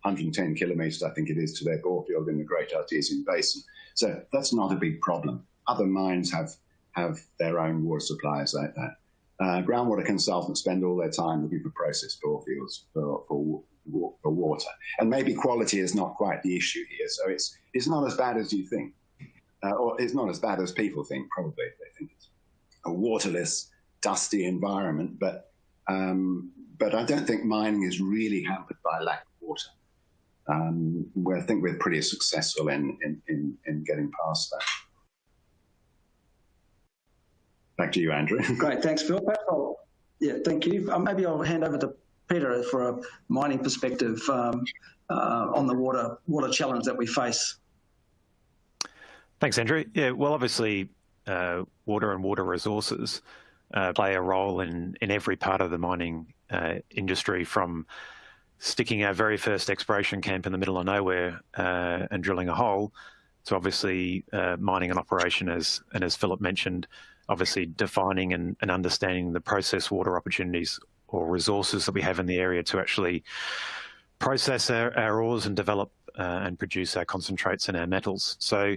110 kilometres, I think it is, to their bore field in the Great Artesian Basin. So that's not a big problem. Other mines have have their own water supplies like that. Uh, groundwater consultants spend all their time looking for processed bore fields for, for, for water. And maybe quality is not quite the issue here. So it's, it's not as bad as you think. Uh, or it's not as bad as people think, probably. They think it's a waterless, dusty environment. But um, but I don't think mining is really hampered by lack of water. Um, I think we're pretty successful in, in, in, in getting past that. Back to you, Andrew.
Great, thanks, Phil. yeah, thank you. Um, maybe I'll hand over to Peter for a mining perspective. Um, uh, on the water water challenge that we face.
Thanks, Andrew. Yeah, well, obviously, uh, water and water resources uh, play a role in, in every part of the mining uh, industry from sticking our very first exploration camp in the middle of nowhere uh, and drilling a hole to obviously uh, mining an operation as and as Philip mentioned, obviously defining and, and understanding the process water opportunities or resources that we have in the area to actually process our, our ores and develop uh, and produce our concentrates and our metals. So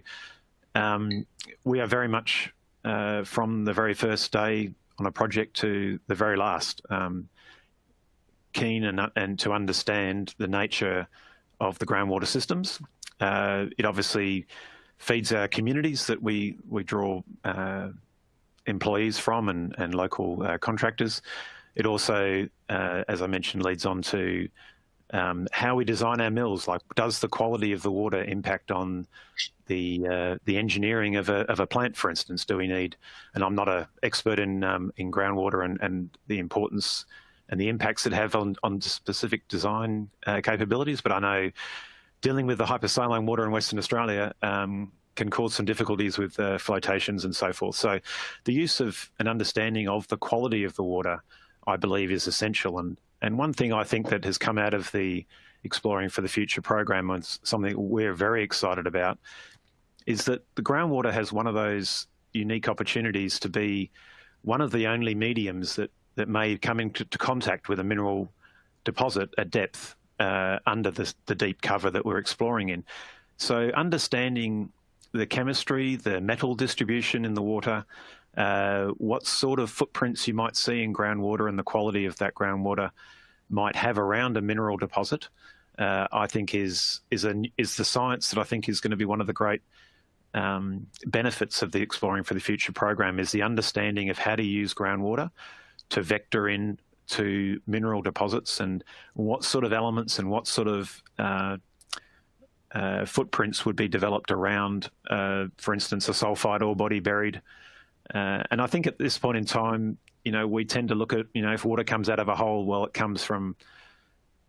um, we are very much uh, from the very first day on a project to the very last um, keen and, and to understand the nature of the groundwater systems. Uh, it obviously feeds our communities that we we draw uh, employees from and, and local uh, contractors. It also, uh, as I mentioned, leads on to um, how we design our mills. Like, does the quality of the water impact on the uh, the engineering of a of a plant, for instance? Do we need? And I'm not an expert in um, in groundwater and and the importance and the impacts it have on on specific design uh, capabilities, but I know dealing with the hypersaline water in Western Australia. Um, can cause some difficulties with uh, flotations and so forth. So, the use of an understanding of the quality of the water, I believe, is essential. And and one thing I think that has come out of the Exploring for the Future program and something we're very excited about is that the groundwater has one of those unique opportunities to be one of the only mediums that, that may come into contact with a mineral deposit at depth uh, under the, the deep cover that we're exploring in. So understanding the chemistry, the metal distribution in the water, uh, what sort of footprints you might see in groundwater and the quality of that groundwater might have around a mineral deposit, uh, I think is is a is the science that I think is going to be one of the great um, benefits of the Exploring for the Future program is the understanding of how to use groundwater to vector in to mineral deposits and what sort of elements and what sort of uh, uh, footprints would be developed around, uh, for instance, a sulfide ore body buried uh, and I think at this point in time, you know, we tend to look at, you know, if water comes out of a hole, well, it comes from,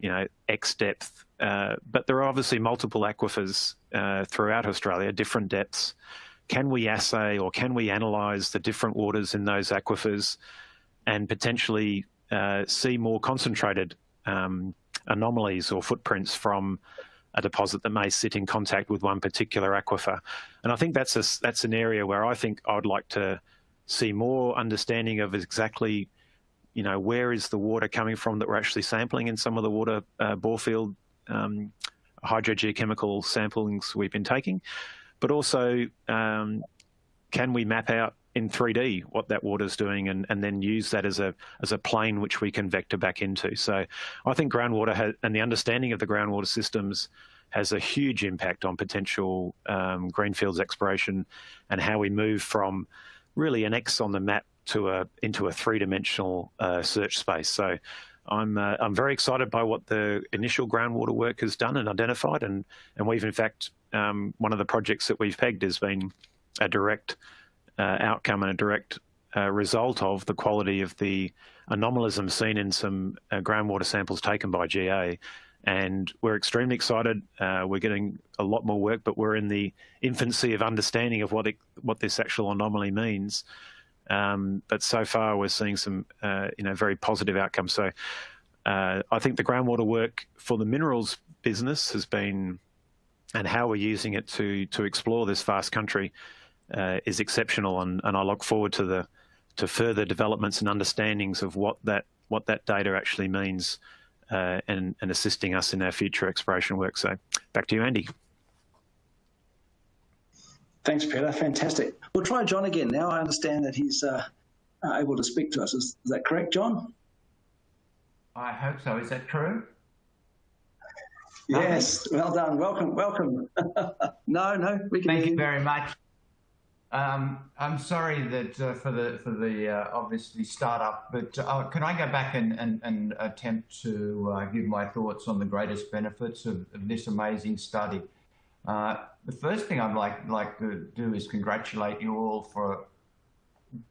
you know, X depth. Uh, but there are obviously multiple aquifers uh, throughout Australia, different depths. Can we assay or can we analyse the different waters in those aquifers and potentially uh, see more concentrated um, anomalies or footprints from a deposit that may sit in contact with one particular aquifer. And I think that's a, that's an area where I think I'd like to see more understanding of exactly, you know, where is the water coming from that we're actually sampling in some of the water uh, borefield um, hydrogeochemical samplings we've been taking, but also um, can we map out in 3D what that water is doing and, and then use that as a as a plane which we can vector back into. So I think groundwater has, and the understanding of the groundwater systems has a huge impact on potential um, greenfields exploration and how we move from really an X on the map to a into a three-dimensional uh, search space. So I'm uh, I'm very excited by what the initial groundwater work has done and identified, and and we've in fact um, one of the projects that we've pegged has been a direct outcome and a direct uh, result of the quality of the anomalism seen in some uh, groundwater samples taken by GA. And we're extremely excited. Uh, we're getting a lot more work, but we're in the infancy of understanding of what it, what this actual anomaly means. Um, but so far, we're seeing some, uh, you know, very positive outcomes. So uh, I think the groundwater work for the minerals business has been, and how we're using it to to explore this vast country uh, is exceptional, and, and I look forward to the to further developments and understandings of what that what that data actually means, uh, and and assisting us in our future exploration work. So, back to you, Andy.
Thanks, Peter. Fantastic. We'll try John again now. I understand that he's uh, able to speak to us. Is, is that correct, John?
I hope so. Is that true?
Yes, well done. Welcome, welcome. no, no,
we can. Thank you very much. Um, I'm sorry that uh, for the for the uh, obviously startup, but uh, can I go back and, and, and attempt to uh, give my thoughts on the greatest benefits of, of this amazing study? Uh, the first thing I'd like like to do is congratulate you all for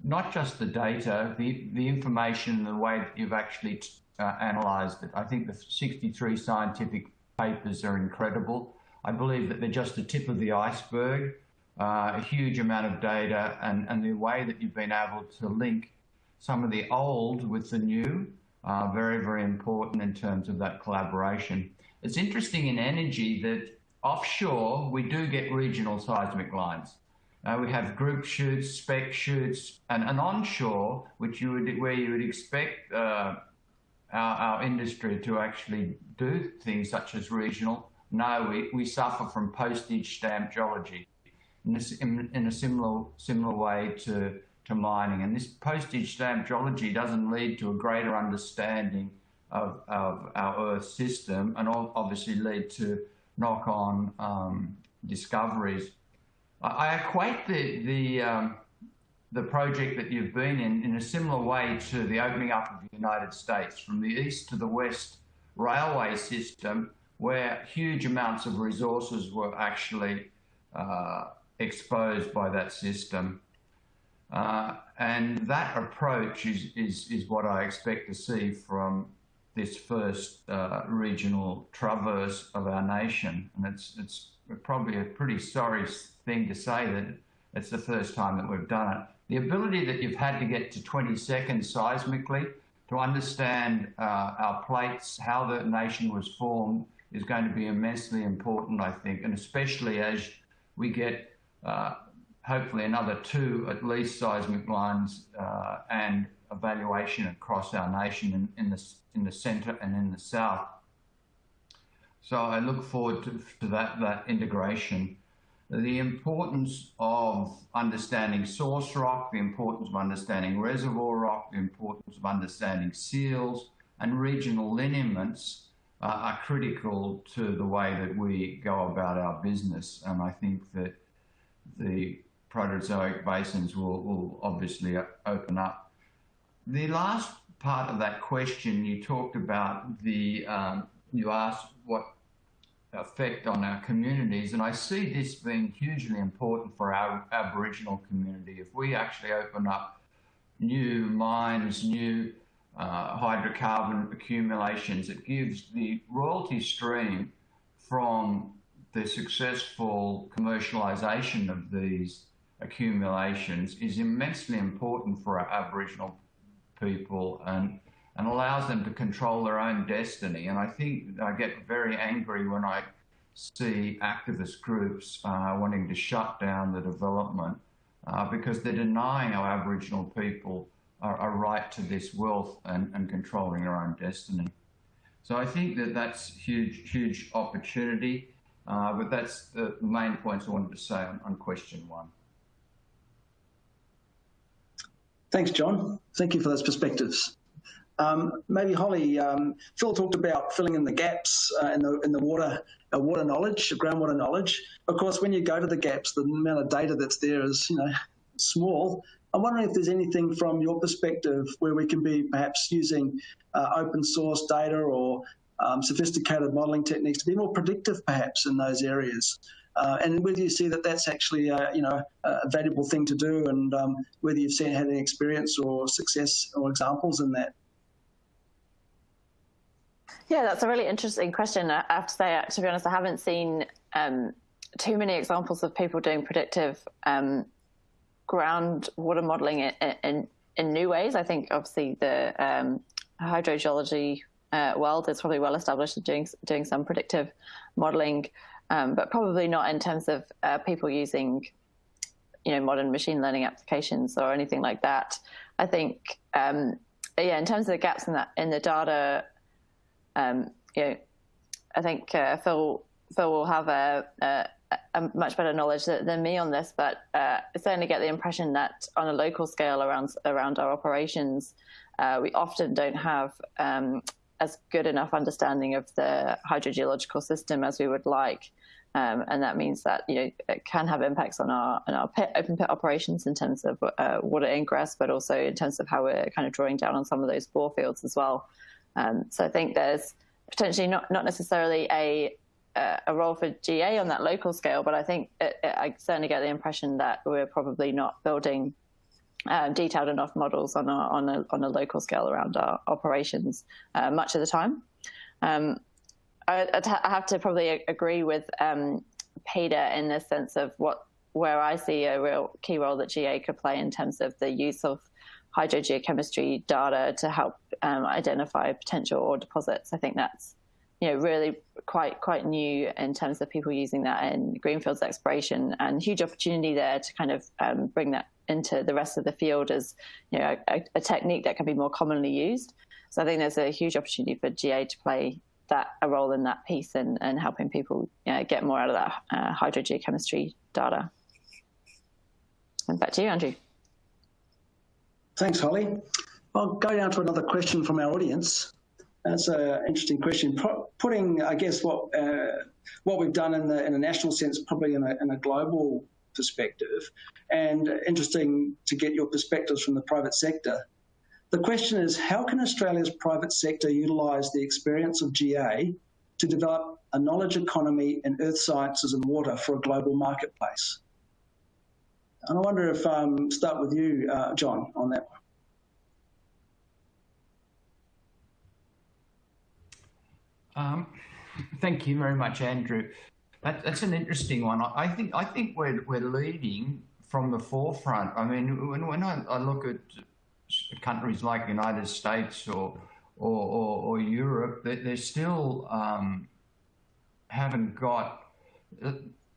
not just the data, the the information, the way that you've actually uh, analysed it. I think the 63 scientific papers are incredible. I believe that they're just the tip of the iceberg, uh, a huge amount of data, and, and the way that you've been able to link some of the old with the new, uh, very, very important in terms of that collaboration. It's interesting in energy that offshore, we do get regional seismic lines. Uh, we have group shoots, spec shoots, and, and onshore, which you would, where you would expect uh, our, our, industry to actually do things such as regional. No, we, we suffer from postage stamp geology in a, in, a similar similar way to to mining. And this postage stamp geology doesn't lead to a greater understanding of, of our Earth system and obviously lead to knock-on um, discoveries. I, I, equate the, the, um, the project that you've been in in a similar way to the opening up of the United States from the east to the west railway system where huge amounts of resources were actually uh, exposed by that system. Uh, and that approach is, is, is what I expect to see from this first uh, regional traverse of our nation. And it's, it's probably a pretty sorry thing to say that it's the first time that we've done it. The ability that you've had to get to 20 seconds seismically to understand uh, our plates, how the nation was formed, is going to be immensely important, I think, and especially as we get hopefully another two at least seismic lines uh, and evaluation across our nation in, in, the, in the centre and in the south. So I look forward to, to that, that integration. The importance of understanding source rock, the importance of understanding reservoir rock, the importance of understanding seals and regional lineaments uh, are critical to the way that we go about our business. And I think that the Proterozoic basins will, will obviously open up. The last part of that question, you talked about the, um, you asked what effect on our communities, and I see this being hugely important for our Aboriginal community. If we actually open up new mines, new uh, hydrocarbon accumulations, it gives the royalty stream from the successful commercialisation of these accumulations is immensely important for our Aboriginal people and and allows them to control their own destiny. And I think I get very angry when I see activist groups uh, wanting to shut down the development uh, because they're denying our Aboriginal people a, a right to this wealth and, and controlling their own destiny. So I think that that's huge, huge opportunity. Uh, but that's the main points I wanted to say on, on question one.
Thanks, John. Thank you for those perspectives. Um, maybe Holly, um, Phil talked about filling in the gaps uh, in the in the water uh, water knowledge, groundwater knowledge. Of course, when you go to the gaps, the amount of data that's there is you know small. I'm wondering if there's anything from your perspective where we can be perhaps using uh, open source data or um, sophisticated modelling techniques to be more predictive, perhaps in those areas. Uh, and whether you see that that's actually a, you know a valuable thing to do, and um, whether you've seen had any experience or success or examples in that.
Yeah, that's a really interesting question. I have to say, to be honest, I haven't seen um, too many examples of people doing predictive um, groundwater modelling in, in, in new ways. I think obviously the um, hydrogeology uh, world is probably well established doing doing some predictive modelling um, but probably not in terms of uh, people using, you know, modern machine learning applications or anything like that. I think, um, yeah, in terms of the gaps in that in the data, um, you know, I think uh, Phil Phil will have a, a, a much better knowledge than me on this, but uh, I certainly get the impression that on a local scale around around our operations, uh, we often don't have um, as good enough understanding of the hydrogeological system as we would like. Um, and that means that you know it can have impacts on our on our pit, open pit operations in terms of uh, water ingress, but also in terms of how we're kind of drawing down on some of those bore fields as well. Um, so I think there's potentially not not necessarily a a role for GA on that local scale, but I think it, it, I certainly get the impression that we're probably not building um, detailed enough models on a, on a, on a local scale around our operations uh, much of the time. Um, I, I, have to probably agree with um, Peter in the sense of what where I see a real key role that GA could play in terms of the use of hydrogeochemistry data to help um, identify potential ore deposits. I think that's you know really quite quite new in terms of people using that in greenfields exploration and huge opportunity there to kind of um, bring that into the rest of the field as you know a, a, technique that can be more commonly used. So I think there's a huge opportunity for GA to play that a role in that piece and, and helping people you know, get more out of that uh, hydrogeochemistry data. And back to you, Andrew.
Thanks, Holly. I'll go down to another question from our audience. That's an interesting question. Putting, I guess, what uh, what we've done in the in a national sense, probably in a, in a global perspective, and interesting to get your perspectives from the private sector. The question is, how can Australia's private sector utilise the experience of GA to develop a knowledge economy in earth sciences and water for a global marketplace? And I wonder if um, start with you, uh, John, on that one.
Um, thank you very much, Andrew. That, that's an interesting one. I think I think we're we're leading from the forefront. I mean, when, when I, I look at countries like the United States or or, or, or Europe, they, they still um, haven't got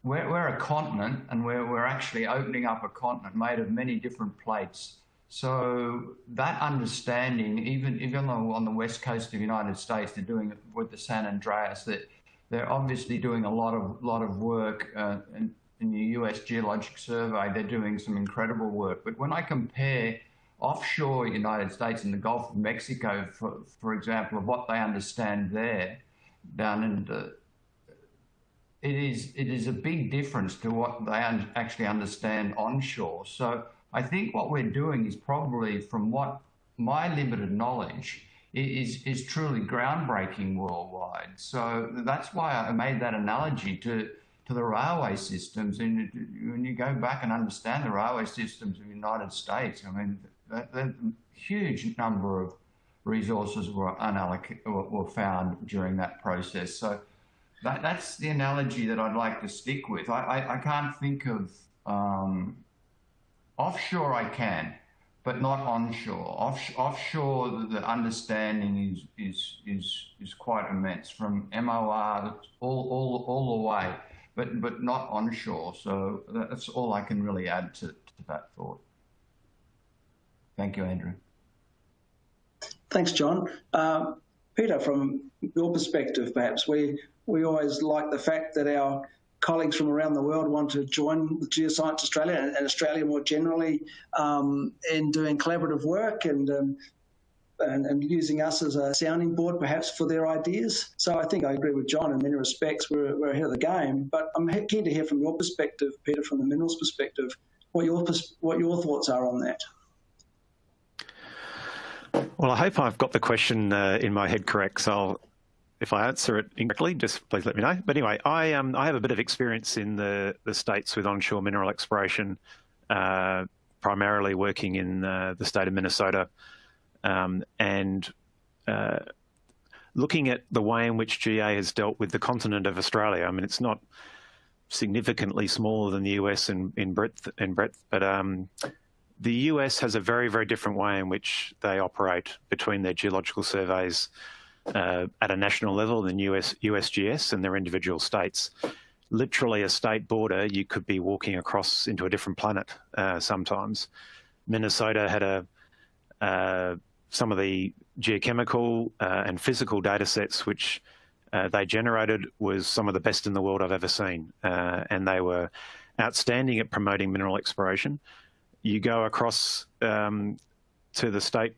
we're, we're a continent and we're, we're actually opening up a continent made of many different plates. So that understanding, even even though on the west coast of the United States they're doing it with the San Andreas, that they're obviously doing a lot of lot of work uh, in, in, the U.S. Geologic Survey. They're doing some incredible work. But when I compare offshore United States and the Gulf of Mexico, for for example, of what they understand there, down in the it is it is a big difference to what they un actually understand onshore. So I think what we're doing is probably, from what my limited knowledge, is is truly groundbreaking worldwide. So that's why I made that analogy to to the railway systems. And when you go back and understand the railway systems of the United States, I mean, a huge number of resources were unallocated were found during that process. So that, that's the analogy that I'd like to stick with. I, I, I can't think of um, offshore. I can, but not onshore. Off, offshore, the, the, understanding is is is is quite immense from MOR all all all the way, but but not onshore. So that's all I can really add to, to that thought. Thank you, Andrew.
Thanks, John. Uh, Peter, from your perspective, perhaps we we always like the fact that our colleagues from around the world want to join Geoscience Australia and, and Australia more generally um, in doing collaborative work and, um, and, and using us as a sounding board perhaps for their ideas. So I think I agree with John in many respects. We're, we're ahead of the game, but I'm keen to hear from your perspective, Peter, from the minerals perspective, what your what your thoughts are on that.
Well, I hope I've got the question uh, in my head correct. So I'll if I answer it incorrectly, just please let me know. But anyway, I um, I have a bit of experience in the the states with onshore mineral exploration, uh, primarily working in uh, the state of Minnesota, um, and uh, looking at the way in which GA has dealt with the continent of Australia. I mean, it's not significantly smaller than the US in in breadth in breadth, but um, the US has a very very different way in which they operate between their geological surveys uh, at a national level than US, USGS and their individual states. Literally a state border, you could be walking across into a different planet uh, sometimes. Minnesota had a uh, some of the geochemical uh, and physical data sets which uh, they generated was some of the best in the world I've ever seen. Uh, and they were outstanding at promoting mineral exploration. You go across um, to the state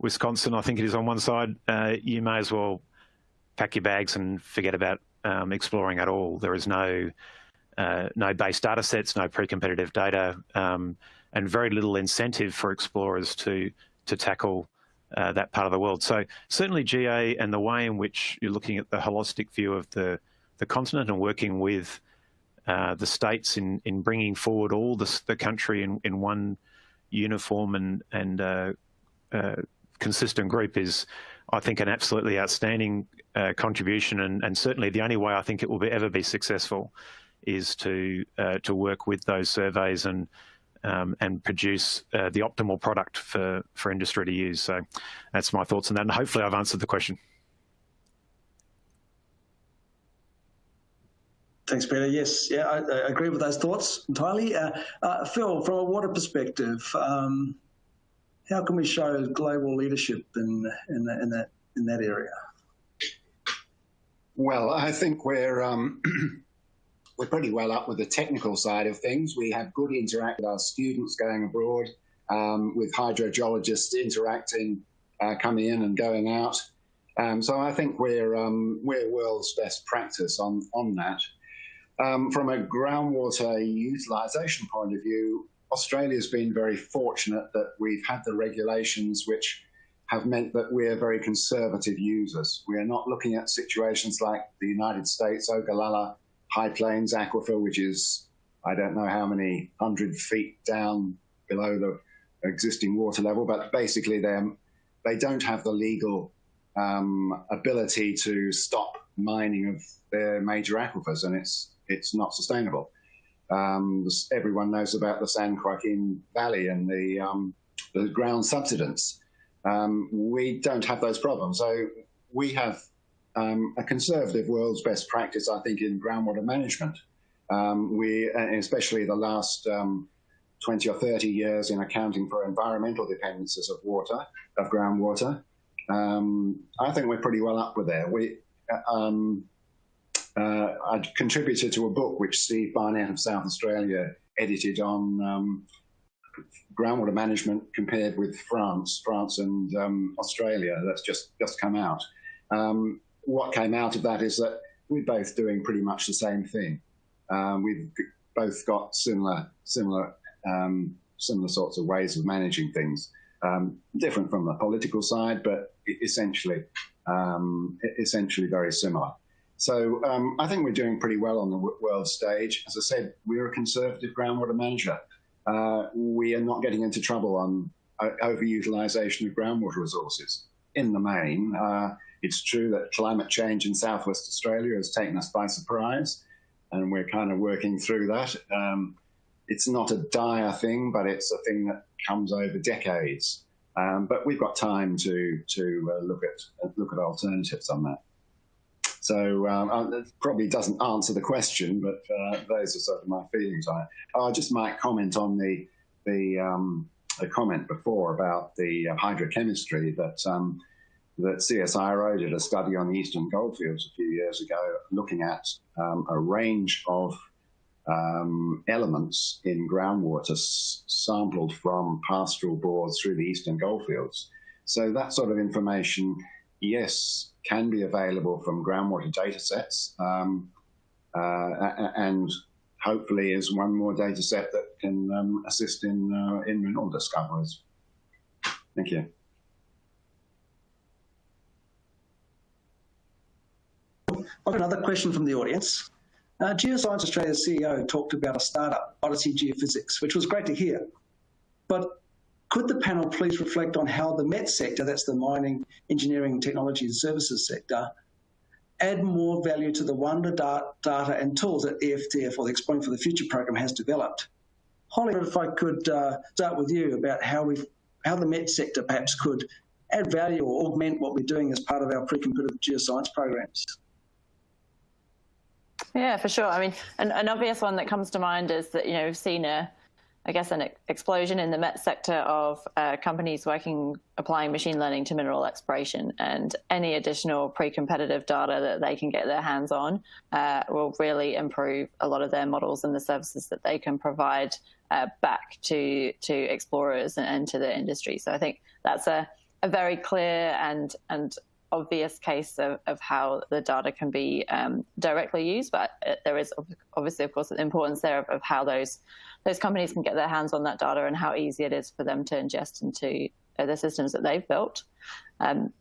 Wisconsin, I think it is on one side, uh, you may as well pack your bags and forget about um, exploring at all. There is no uh, no base data sets, no pre-competitive data, um, and very little incentive for explorers to to tackle uh, that part of the world. So certainly GA and the way in which you're looking at the holistic view of the the continent and working with uh, the states in in bringing forward all the, the country in in one uniform and and uh, uh, consistent group is, I think, an absolutely outstanding uh, contribution, and, and, certainly the only way I think it will be, ever be successful is to uh, to work with those surveys and um, and produce uh, the optimal product for for industry to use. So that's my thoughts on that, and hopefully I've answered the question.
Thanks, Peter. Yes, yeah, I, I agree with those thoughts entirely. Uh, uh, Phil, from a water perspective, um, how can we show global leadership in, in, in that in that area?
Well, I think we're um, we're pretty well up with the technical side of things. We have good interact with our students going abroad, um, with hydrogeologists interacting, uh, coming in and going out. Um, so I think we're um, we're world's best practice on on that. Um, from a groundwater utilisation point of view, Australia's been very fortunate that we've had the regulations which have meant that we're very conservative users. We are not looking at situations like the United States, Ogallala High Plains Aquifer, which is, I don't know how many hundred feet down below the existing water level, but basically they don't have the legal um, ability to stop mining of their major aquifers, and it's it's not sustainable. Um, everyone knows about the San Joaquin Valley and the, um, the ground subsidence. Um, we don't have those problems. So we have um, a conservative world's best practice, I think, in groundwater management. Um, we, especially the last um, 20 or 30 years in accounting for environmental dependencies of water, of groundwater. I think we're pretty well up with there. We, uh, uh, I contributed to a book which Steve Barnett of South Australia edited on um, groundwater management compared with France, France and um, Australia. That's just just come out. Um, what came out of that is that we're both doing pretty much the same thing. Um, we've both got similar similar um, similar sorts of ways of managing things. Um, different from the political side, but essentially essentially very similar. So um, I think we're doing pretty well on the world stage. As I said, we're a conservative groundwater manager. Uh, we are not getting into trouble on uh, overutilization of groundwater resources. In the main, uh, it's true that climate change in Southwest Australia has taken us by surprise, and we're kind of working through that. Um, it's not a dire thing, but it's a thing that comes over decades. Um, but we've got time to to uh, look at look at alternatives on that. So um, uh, it probably doesn't answer the question, but uh, those are sort of my feelings on it. I just might comment on the the, um, the comment before about the uh, hydrochemistry that um, that CSIRO did a study on the Eastern Goldfields a few years ago, looking at um, a range of um, elements in groundwater sampled from pastoral bores through the Eastern Goldfields. So that sort of information, yes, can be available from groundwater data sets um, uh, and hopefully is one more data set that can um, assist in, uh, in mineral discoveries. Thank you.
Another question from the audience. Uh, Geoscience Australia's CEO talked about a startup, Odyssey Geophysics, which was great to hear. But could the panel please reflect on how the MET sector, that's the mining, engineering, technology and services sector, add more value to the wonder data and tools that EFTF or the Exploring for the Future program has developed? Holly, if I could uh, start with you about how we how the MET sector perhaps could add value or augment what we're doing as part of our pre-competitive geoscience programs.
Yeah, for sure. I mean, an, an obvious one that comes to mind is that, you know, we've seen a, I guess, an explosion in the MET sector of uh, companies working, applying machine learning to mineral exploration. And any additional pre-competitive data that they can get their hands on uh, will really improve a lot of their models and the services that they can provide uh, back to to explorers and, and, to the industry. So I think that's a, a very clear and and obvious case of, of how the data can be um, directly used, but uh, there is obviously, of course, the importance there of, of, how those those companies can get their hands on that data and how easy it is for them to ingest into uh, the systems that they've built. Um,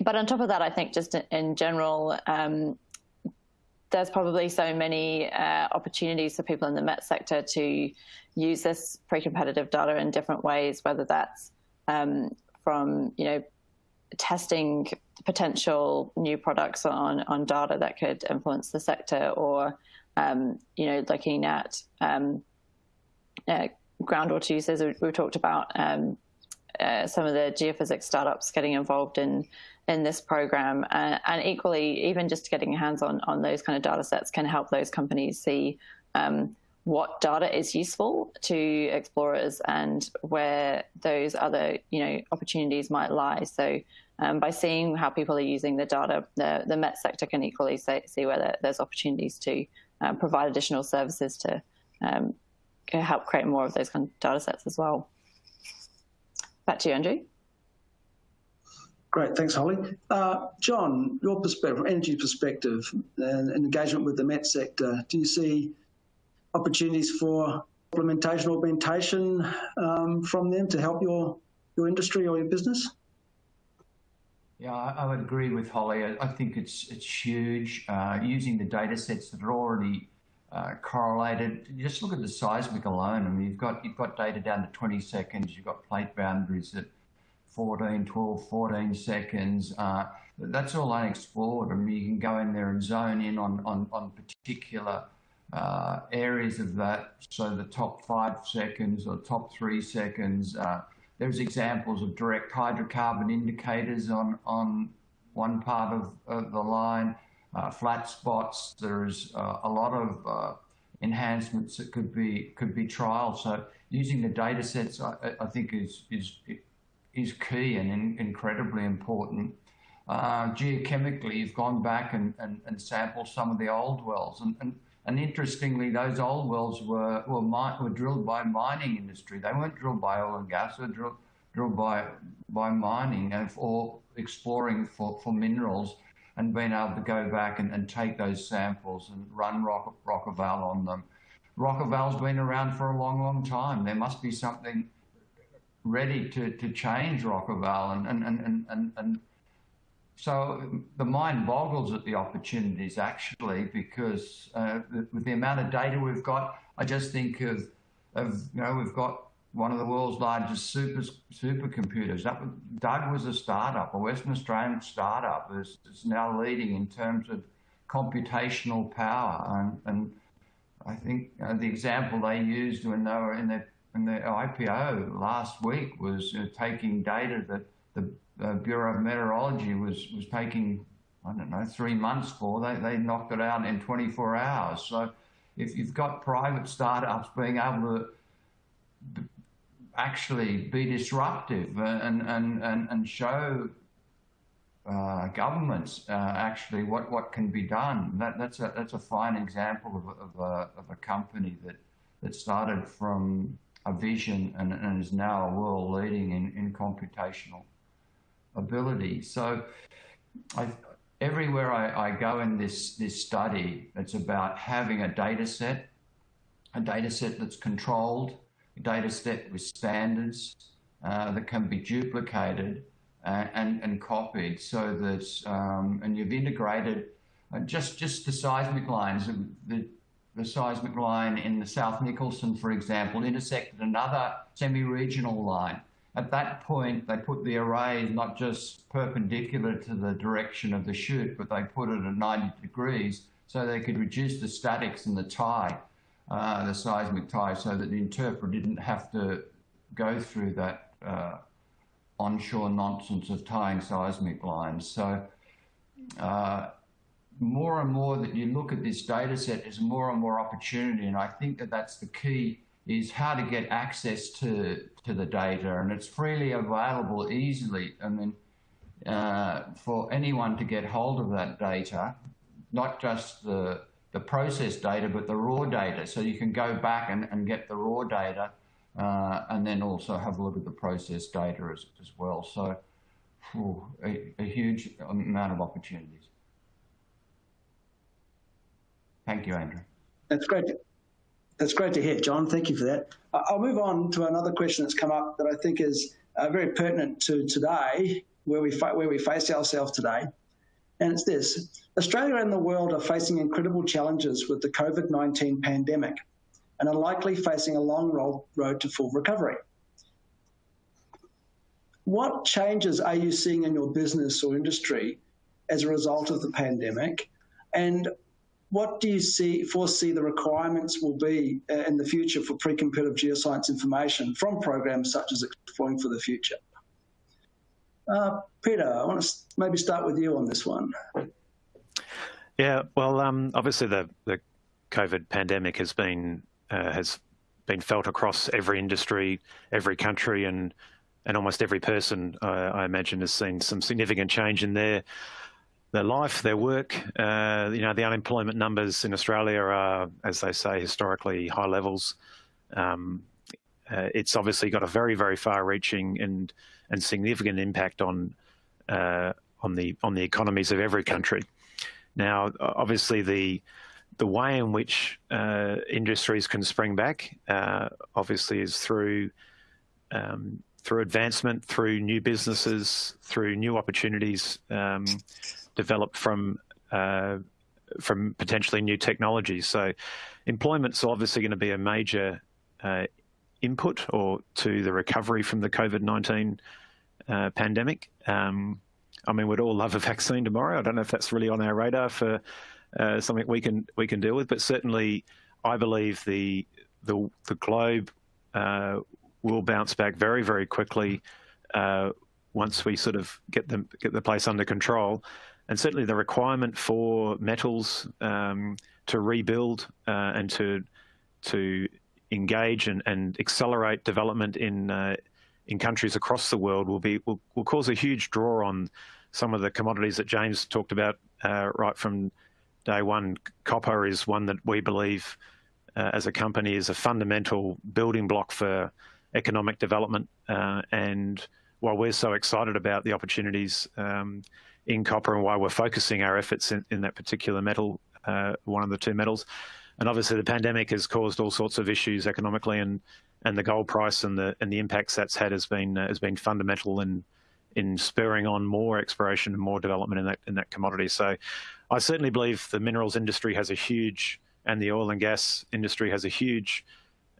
but on top of that, I think just in, in general, um, there's probably so many uh, opportunities for people in the MET sector to use this pre-competitive data in different ways, whether that's um, from you know testing potential new products on, on data that could influence the sector or, um, you know, looking at um, uh, groundwater uses. We, we talked about um, uh, some of the geophysics startups getting involved in in this program, uh, and equally, even just getting hands on on those kind of data sets can help those companies see um, what data is useful to explorers and where those other you know opportunities might lie. So. Um, by seeing how people are using the data, the, the Met sector can equally say, see where there's opportunities to uh, provide additional services to um, help create more of those kind of data sets as well. Back to you, Andrew.
Great, thanks, Holly. Uh, John, your perspective, from energy perspective, and, and engagement with the Met sector, do you see opportunities for implementation, augmentation um, from them to help your your industry or your business?
Yeah, I, would agree with Holly. I, think it's it's huge. Uh, using the data sets that are already uh, correlated. Just look at the seismic alone. I mean, you've got you've got data down to 20 seconds. You've got plate boundaries at 14, 12, 14 seconds. Uh, that's all unexplored. I mean, you can go in there and zone in on on, on particular uh, areas of that. So the top five seconds or top three seconds. There's examples of direct hydrocarbon indicators on on one part of, of the line uh, flat spots. There's uh, a lot of uh, enhancements that could be could be trialed. So using the data sets, I, I think is is is key and in, incredibly important. Uh, geochemically, you've gone back and, and, and, sampled some of the old wells, and, and, and interestingly, those old wells were were, were drilled by mining industry. They weren't drilled by oil and gas; they were drilled drilled by by mining and for exploring for, for minerals and being able to go back and, and take those samples and run Rock, Rock-Eval on them. Rock-Eval's been around for a long, long time. There must be something ready to, to change Rock-Eval. And, and, and, and, and so the mind boggles at the opportunities actually, because uh, with the amount of data we've got, I just think of, of you know, we've got one of the world's largest super supercomputers. That was, DUG was a startup, a Western Australian startup. It's, it's now leading in terms of computational power. And, and I think uh, the example they used when they were in their, in their IPO last week was uh, taking data that the uh, Bureau of Meteorology was, was taking, I don't know, three months for. They, they knocked it out in 24 hours. So if you've got private startups being able to actually be disruptive and, and, and, and show uh, governments uh, actually what, what can be done. That, that's, a, that's a fine example of, of, a, of a company that, that started from a vision and, and is now a world leading in, in computational ability. So I, everywhere I, I go in this, this study, it's about having a data set, a data set that's controlled, a data set with standards uh, that can be duplicated uh, and, and copied so that, um, and you've integrated uh, just, just the seismic lines, the, the seismic line in the South Nicholson, for example, intersected another semi-regional line. At that point, they put the array not just perpendicular to the direction of the shoot, but they put it at 90 degrees so they could reduce the statics and the tie uh, the seismic tie so that the interpreter didn't have to go through that uh, onshore nonsense of tying seismic lines. So uh, more and more that you look at this data set, there's more and more opportunity. And I think that that's the key is how to get access to, to the data. And it's freely available easily. I mean, uh, for anyone to get hold of that data, not just the the process data, but the raw data. So you can go back and, and get the raw data uh, and then also have a look at the process data as, as well. So whew, a, a, huge amount of opportunities. Thank you, Andrew.
That's great. That's great to hear, John. Thank you for that. I'll move on to another question that's come up that I think is uh, very pertinent to today, where we, where we face ourselves today. And it's this Australia and the world are facing incredible challenges with the COVID 19 pandemic and are likely facing a long road to full recovery. what changes are you seeing in your business or industry as a result of the pandemic? And what do you see foresee the requirements will be uh, in the future for pre-competitive geoscience information from programs such as Exploring for the Future? Uh, Peter, I want to maybe start with you on this one.
Yeah, well, um, obviously the, the COVID pandemic has been uh, has been felt across every industry, every country, and and almost every person, uh, I imagine, has seen some significant change in their their life, their work. Uh, you know, the unemployment numbers in Australia are, as they say, historically high levels. Um, uh, it's obviously got a very, very far-reaching and and significant impact on uh, on the on the economies of every country. Now, obviously, the the way in which uh, industries can spring back, uh, obviously, is through um, through advancement, through new businesses, through new opportunities um, developed from uh, from potentially new technologies. So, employment's obviously going to be a major uh, input or to the recovery from the COVID nineteen uh, pandemic. Um, I mean, we'd all love a vaccine tomorrow. I don't know if that's really on our radar for uh, something we can we can deal with, but certainly, I believe the the the globe uh, will bounce back very very quickly uh, once we sort of get them get the place under control, and certainly the requirement for metals um, to rebuild uh, and to to engage and, and accelerate development in uh, in countries across the world will be will, will cause a huge draw on some of the commodities that James talked about uh, right from day one. Copper is one that we believe uh, as a company is a fundamental building block for economic development. Uh, and while we're so excited about the opportunities um, in copper and why we're focusing our efforts in, in that particular metal, uh, one of the two metals, and obviously the pandemic has caused all sorts of issues economically and and the gold price and the and the impacts that's had has been uh, has been fundamental in in spurring on more exploration and more development in that in that commodity. So, I certainly believe the minerals industry has a huge and the oil and gas industry has a huge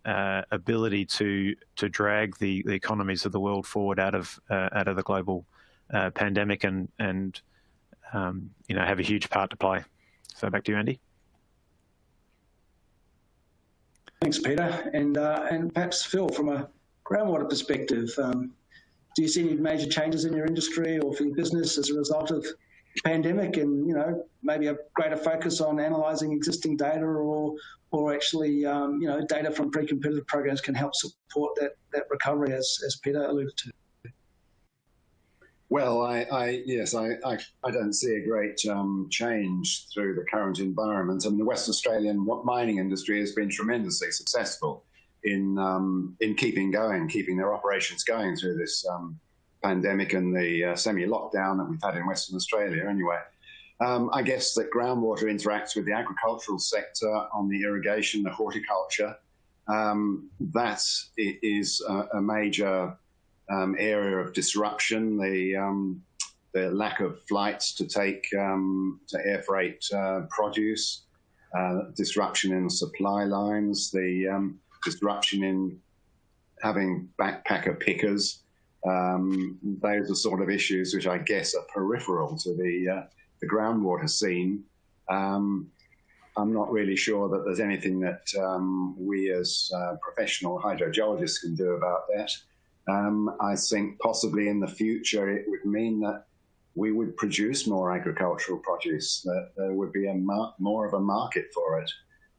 uh, ability to to drag the, the economies of the world forward out of uh, out of the global uh, pandemic and and um, you know have a huge part to play. So back to you, Andy.
Thanks, Peter. And, uh, and perhaps Phil, from a groundwater perspective, um, do you see any major changes in your industry or for your business as a result of pandemic and, you know, maybe a greater focus on analysing existing data or, or actually, um, you know, data from pre-competitive programs can help support that, that recovery as, as Peter alluded to?
Well, I, I yes, I, I, I, don't see a great um, change through the current environment. I mean, the West Australian mining industry has been tremendously successful in um, in keeping going, keeping their operations going through this um, pandemic and the uh, semi-lockdown that we've had in Western Australia. Anyway, um, I guess that groundwater interacts with the agricultural sector on the irrigation, the horticulture. Um, that is a, a major um, area of disruption, the um, the lack of flights to take um, to air freight uh, produce, uh, disruption in supply lines, the um, disruption in having backpacker pickers. Um, those are sort of issues which I guess are peripheral to the uh, the groundwater scene. Um, I'm not really sure that there's anything that we as uh, professional hydrogeologists can do about that. Um, I think possibly in the future it would mean that we would produce more agricultural produce, that there would be a more of a market for it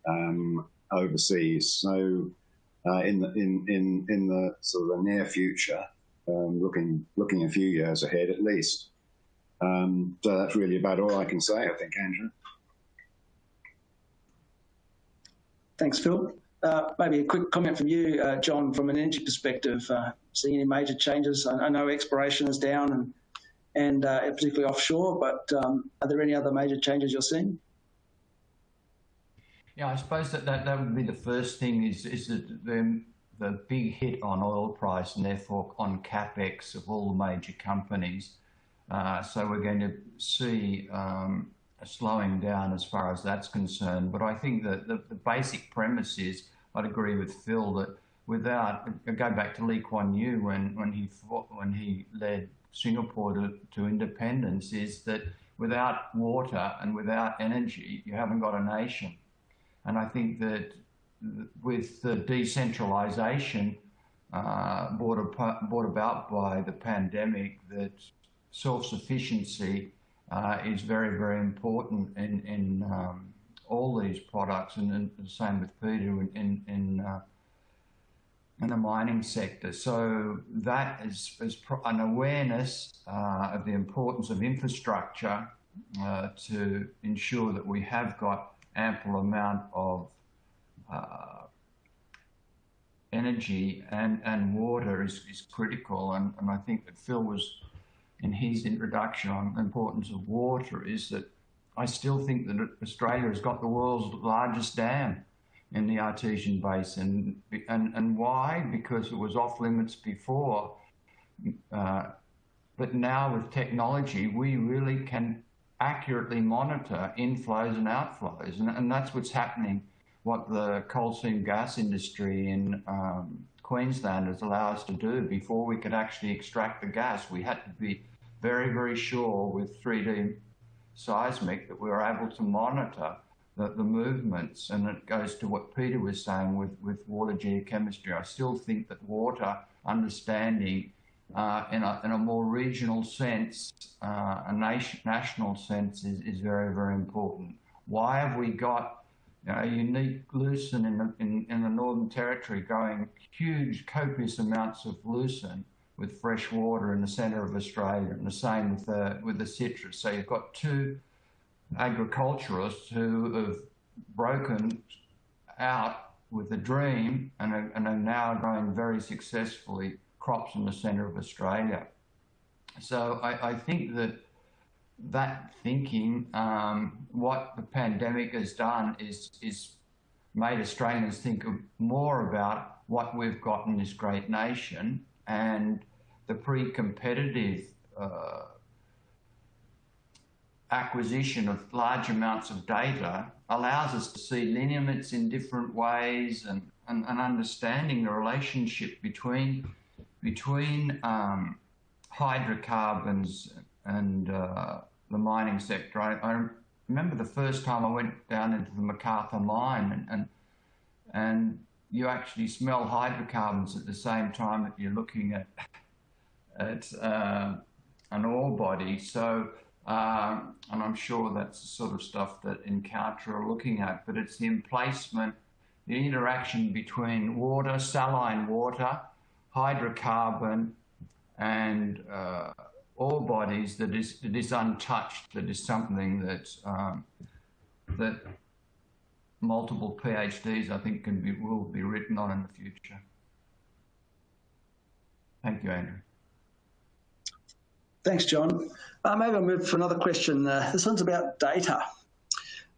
um, overseas. So uh, in, the, in, in, in the sort of the near future, um, looking, looking a few years ahead at least. Um, so that's really about all I can say, I think, Andrew.
Thanks, Phil. Uh, maybe a quick comment from you, uh, John, from an energy perspective. Seeing any major changes? I, I, know exploration is down and and uh, particularly offshore, but um, are there any other major changes you're seeing?
Yeah, I suppose that that, that would be the first thing is is that the the big hit on oil price and therefore on capex of all the major companies. Uh, so we're going to see um, slowing down as far as that's concerned. But I think that the, the basic premise is, I'd agree with Phil that without, go back to Lee Kuan Yew when, when, he, fought, when he led Singapore to, to independence, is that without water and without energy, you haven't got a nation. And I think that with the decentralization uh, brought, brought about by the pandemic, that self-sufficiency uh, is very, very important in, in um, all these products, and, and, the same with Peter in, in, uh, in the mining sector. So that is, is an awareness uh, of the importance of infrastructure uh, to ensure that we have got ample amount of uh, energy and, and water is, is critical. And, and I think that Phil was in his introduction on the importance of water is that I still think that Australia has got the world's largest dam in the Artesian Basin. And, and why? Because it was off limits before. Uh, but now with technology, we really can accurately monitor inflows and outflows. And, and that's what's happening, what the coal seam gas industry in um, Queensland has allowed us to do. Before we could actually extract the gas, we had to be very, very sure with 3D seismic that we were able to monitor the, the movements. And it goes to what Peter was saying with, with water geochemistry. I still think that water understanding uh, in, a, in a more regional sense, uh, a nation, national sense is, is very, very important. Why have we got you know, a unique lucerne in the, in, in the Northern Territory going huge copious amounts of lucerne with fresh water in the centre of Australia, and the same with the, with the citrus. So you've got two agriculturists who have broken out with a dream and are, and are now growing very successfully crops in the centre of Australia. So I, I think that that thinking, um, what the pandemic has done is, is made Australians think more about what we've got in this great nation and the pre-competitive uh, acquisition of large amounts of data allows us to see lineaments in different ways and, and, and understanding the relationship between between um, hydrocarbons and uh, the mining sector. I, I, remember the first time I went down into the McArthur mine and, and, and you actually smell hydrocarbons at the same time that you're looking at at uh, an ore body. So, uh, and I'm sure that's the sort of stuff that Encounter are looking at, but it's the emplacement, the interaction between water, saline water, hydrocarbon, and uh, ore bodies that is, that is untouched, that is something that, um, that multiple PhDs, I think, can be, will be written on in the future. Thank you, Andrew.
Thanks, John. Uh, maybe I'll move for another question. Uh, this one's about data.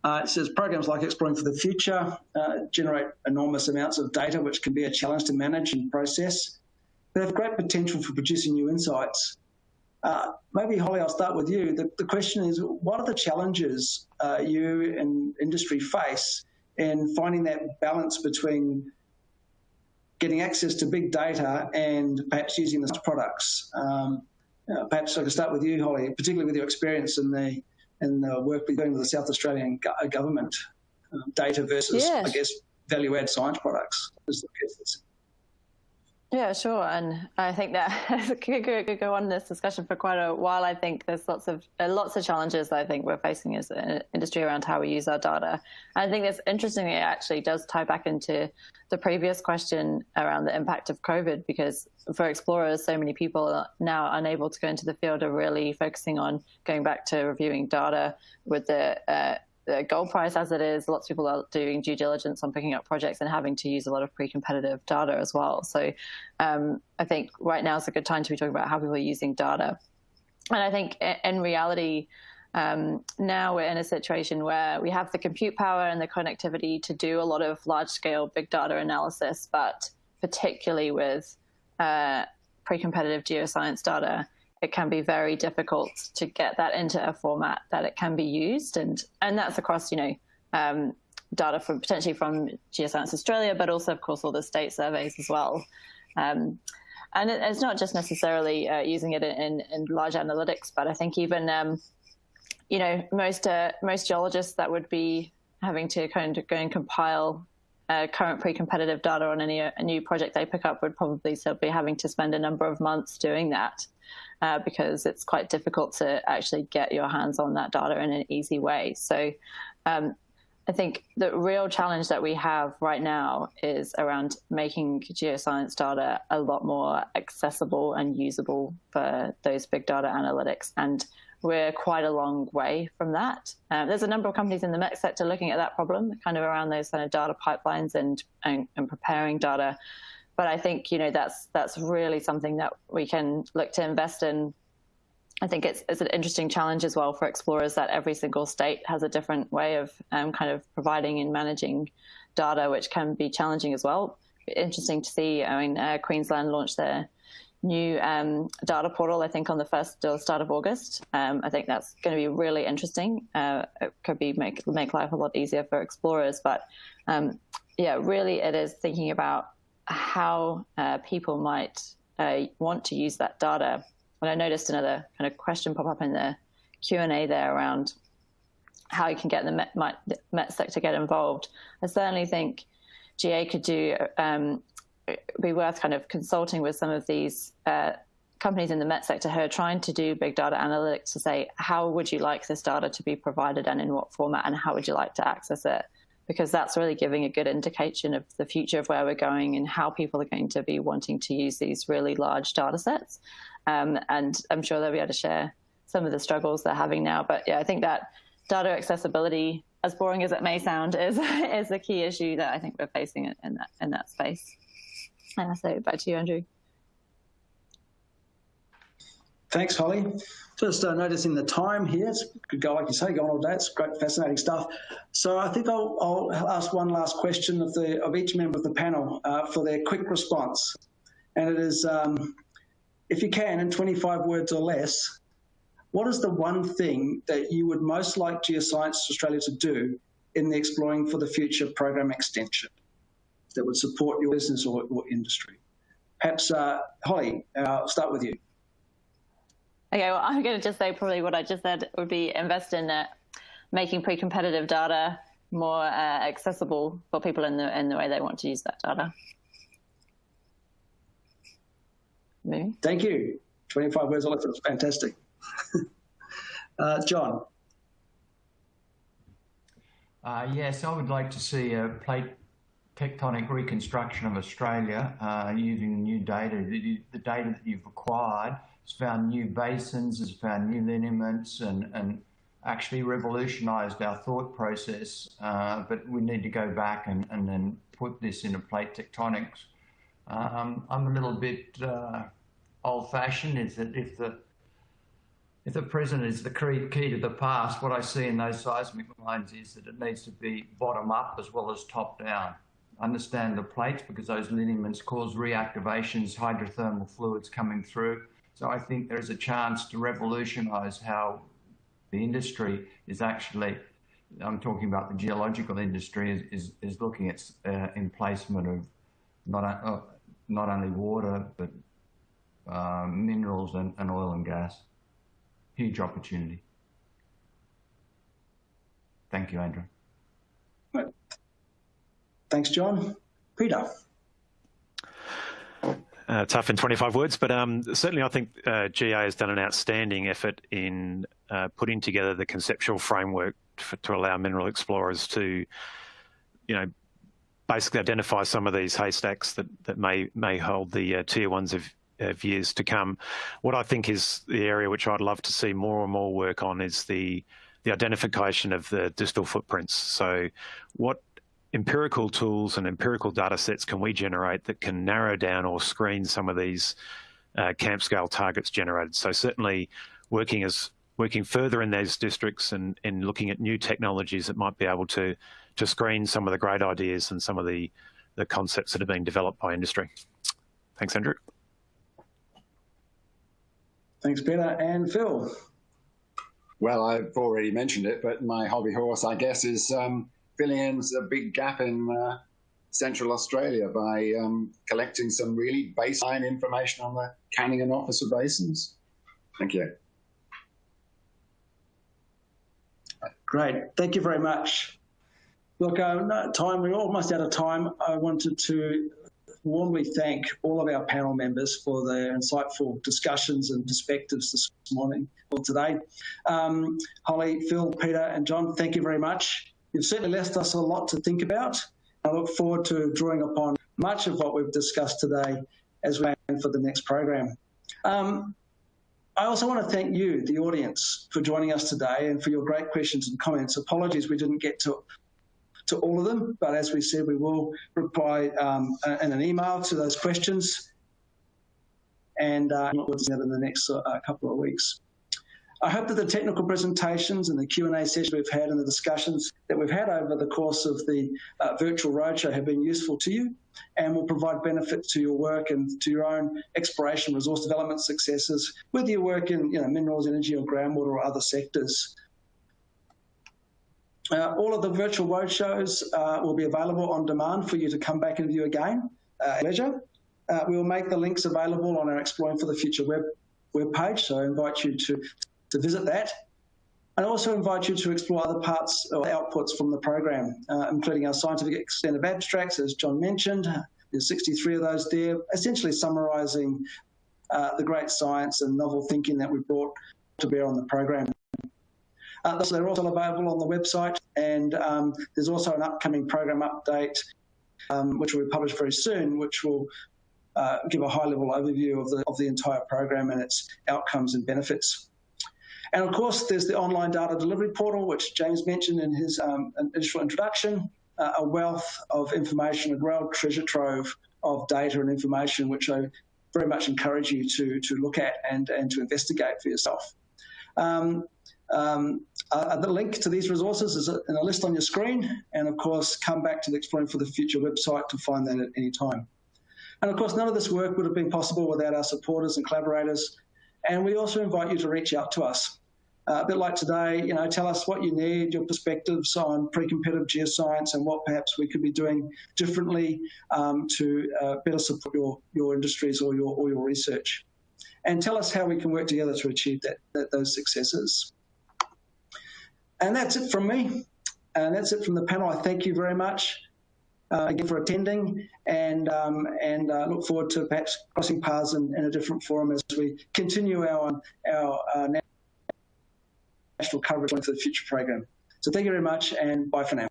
Uh, it says programs like Exploring for the Future uh, generate enormous amounts of data, which can be a challenge to manage and process, but have great potential for producing new insights. Uh, maybe, Holly, I'll start with you. The, the question is, what are the challenges uh, you and industry face in finding that balance between getting access to big data and perhaps using those products? Um, uh, perhaps I could start with you, Holly, particularly with your experience in the in the work we're doing with the South Australian go government, um, data versus, I guess, value add science products.
Yeah, sure. And I think that could, go on this discussion for quite a while. I think there's lots of uh, lots of challenges that I think we're facing as an industry around how we use our data. And I think it's interesting. It actually does tie back into the previous question around the impact of COVID, because for explorers, so many people are now unable to go into the field are really focusing on going back to reviewing data with the uh, the gold price as it is, lots of people are doing due diligence on picking up projects and having to use a lot of pre-competitive data as well. So um, I think right now is a good time to be talking about how people are using data. And I think in reality, um, now we're in a situation where we have the compute power and the connectivity to do a lot of large-scale big data analysis, but particularly with uh, pre-competitive geoscience data, it can be very difficult to get that into a format that it can be used, and and that's across you know um, data from potentially from Geoscience Australia, but also, of course, all the state surveys as well. Um, and it, it's not just necessarily uh, using it in, in, large analytics, but I think even um, you know most uh, most geologists that would be having to kind of go and compile uh, current pre-competitive data on any a new project they pick up would probably still be having to spend a number of months doing that uh, because it's quite difficult to actually get your hands on that data in an easy way. So um, I think the real challenge that we have right now is around making geoscience data a lot more accessible and usable for those big data analytics. And we're quite a long way from that. Um, there's a number of companies in the MET sector looking at that problem, kind of around those kind of data pipelines and, and, and preparing data. But I think you know that's that's really something that we can look to invest in I think it's, it's an interesting challenge as well for explorers that every single state has a different way of um, kind of providing and managing data, which can be challenging as well. Interesting to see. I mean, uh, Queensland launched their new um, data portal, I think, on the first or start of August. Um, I think that's going to be really interesting. Uh, it could be make make life a lot easier for explorers, but um, yeah, really, it is thinking about how uh, people might uh, want to use that data and I noticed another kind of question pop up in the Q&A there around how you can get the Met, Met sector get involved. I certainly think GA could do um, be worth kind of consulting with some of these uh, companies in the Met sector who are trying to do big data analytics to say how would you like this data to be provided and in what format and how would you like to access it because that's really giving a good indication of the future of where we're going and how people are going to be wanting to use these really large data sets um, and I'm sure they'll be able to share some of the struggles they're having now. But yeah, I think that data accessibility, as boring as it may sound, is is the key issue that I think we're facing in that in that space. And I so back to you, Andrew.
Thanks, Holly. Just uh, noticing the time here. It's could go, like you say, go on all day. It's great, fascinating stuff. So I think I'll, I'll ask one last question of the of each member of the panel uh, for their quick response, and it is. Um, if you can, in 25 words or less, what is the one thing that you would most like Geoscience Australia to do in the Exploring for the Future program extension that would support your business or, or industry? Perhaps, uh, Holly, uh, I'll start with you.
Okay, well, I'm going to just say probably what I just said would be invest in uh, making pre-competitive data more uh, accessible for people in the in the way they want to use that data.
Maybe. Thank you. 25 words or less. That's fantastic. uh, John.
Uh, yes, I would like to see a plate tectonic reconstruction of Australia uh, using new data. The, the, data that you've acquired has found new basins, has found new lineaments, and, and actually revolutionised our thought process. Uh, but we need to go back and, and then put this into plate tectonics um, I'm a little bit uh, old-fashioned. Is that if the if the present is the key to the past, what I see in those seismic lines is that it needs to be bottom up as well as top down. Understand the plates because those lineaments cause reactivations, hydrothermal fluids coming through. So I think there is a chance to revolutionise how the industry is actually, I'm talking about the geological industry, is, is, looking at uh, emplacement of not, uh, not only water, but uh, minerals and, and oil and gas. Huge opportunity. Thank you, Andrew.
Thanks, John. Peter.
Uh, tough in 25 words, but um, certainly I think uh, GA has done an outstanding effort in uh, putting together the conceptual framework for, to allow mineral explorers to, you know, basically identify some of these haystacks that, that may may hold the uh, tier ones of, of years to come. What I think is the area which I'd love to see more and more work on is the the identification of the distal footprints. So what empirical tools and empirical data sets can we generate that can narrow down or screen some of these uh, camp scale targets generated? So certainly working as working further in those districts and, and looking at new technologies that might be able to to screen some of the great ideas and some of the, the concepts that are being developed by industry. Thanks, Andrew.
Thanks, Peter. And Phil.
Well, I've already mentioned it, but my hobby horse, I guess, is um, in a big gap in uh, Central Australia by um, collecting some really baseline information on the Canning and Officer basins. Thank you.
Great. Thank you very much. Look, uh, time, we're almost out of time. I wanted to warmly thank all of our panel members for their insightful discussions and perspectives this morning or today. Um, Holly, Phil, Peter, and John, thank you very much. You've certainly left us a lot to think about. I look forward to drawing upon much of what we've discussed today as we plan for the next program. Um, I also want to thank you, the audience, for joining us today and for your great questions and comments. Apologies we didn't get to to all of them, but as we said, we will reply um, in an email to those questions and uh, we'll do that in the next uh, couple of weeks. I hope that the technical presentations and the Q&A session we've had and the discussions that we've had over the course of the uh, virtual roadshow have been useful to you and will provide benefit to your work and to your own exploration resource development successes, whether you work in you know, minerals, energy or groundwater or other sectors. Uh, all of the virtual roadshows uh, will be available on demand for you to come back and view again uh, at leisure. Uh, we will make the links available on our Exploring for the Future web, web page, so I invite you to, to visit that. I also invite you to explore other parts or outputs from the program, uh, including our scientific extended abstracts, as John mentioned. There's 63 of those there, essentially summarising uh, the great science and novel thinking that we brought to bear on the program. Uh, so they're also available on the website, and um, there's also an upcoming program update, um, which will be published very soon, which will uh, give a high-level overview of the of the entire program and its outcomes and benefits. And of course, there's the online data delivery portal, which James mentioned in his um, initial introduction, uh, a wealth of information, a real treasure trove of data and information, which I very much encourage you to, to look at and, and to investigate for yourself. Um, um, uh, the link to these resources is in a list on your screen, and of course, come back to the Exploring for the Future website to find that at any time. And of course, none of this work would have been possible without our supporters and collaborators. And we also invite you to reach out to us. Uh, a bit like today, you know, tell us what you need, your perspectives on pre-competitive geoscience and what perhaps we could be doing differently um, to uh, better support your, your industries or your, or your research. And tell us how we can work together to achieve that, that those successes. And that's it from me. And that's it from the panel. I thank you very much uh, again for attending and um, and uh, look forward to perhaps crossing paths in, in, a different forum as we continue our, our uh, national coverage for the future program. So thank you very much and bye for now.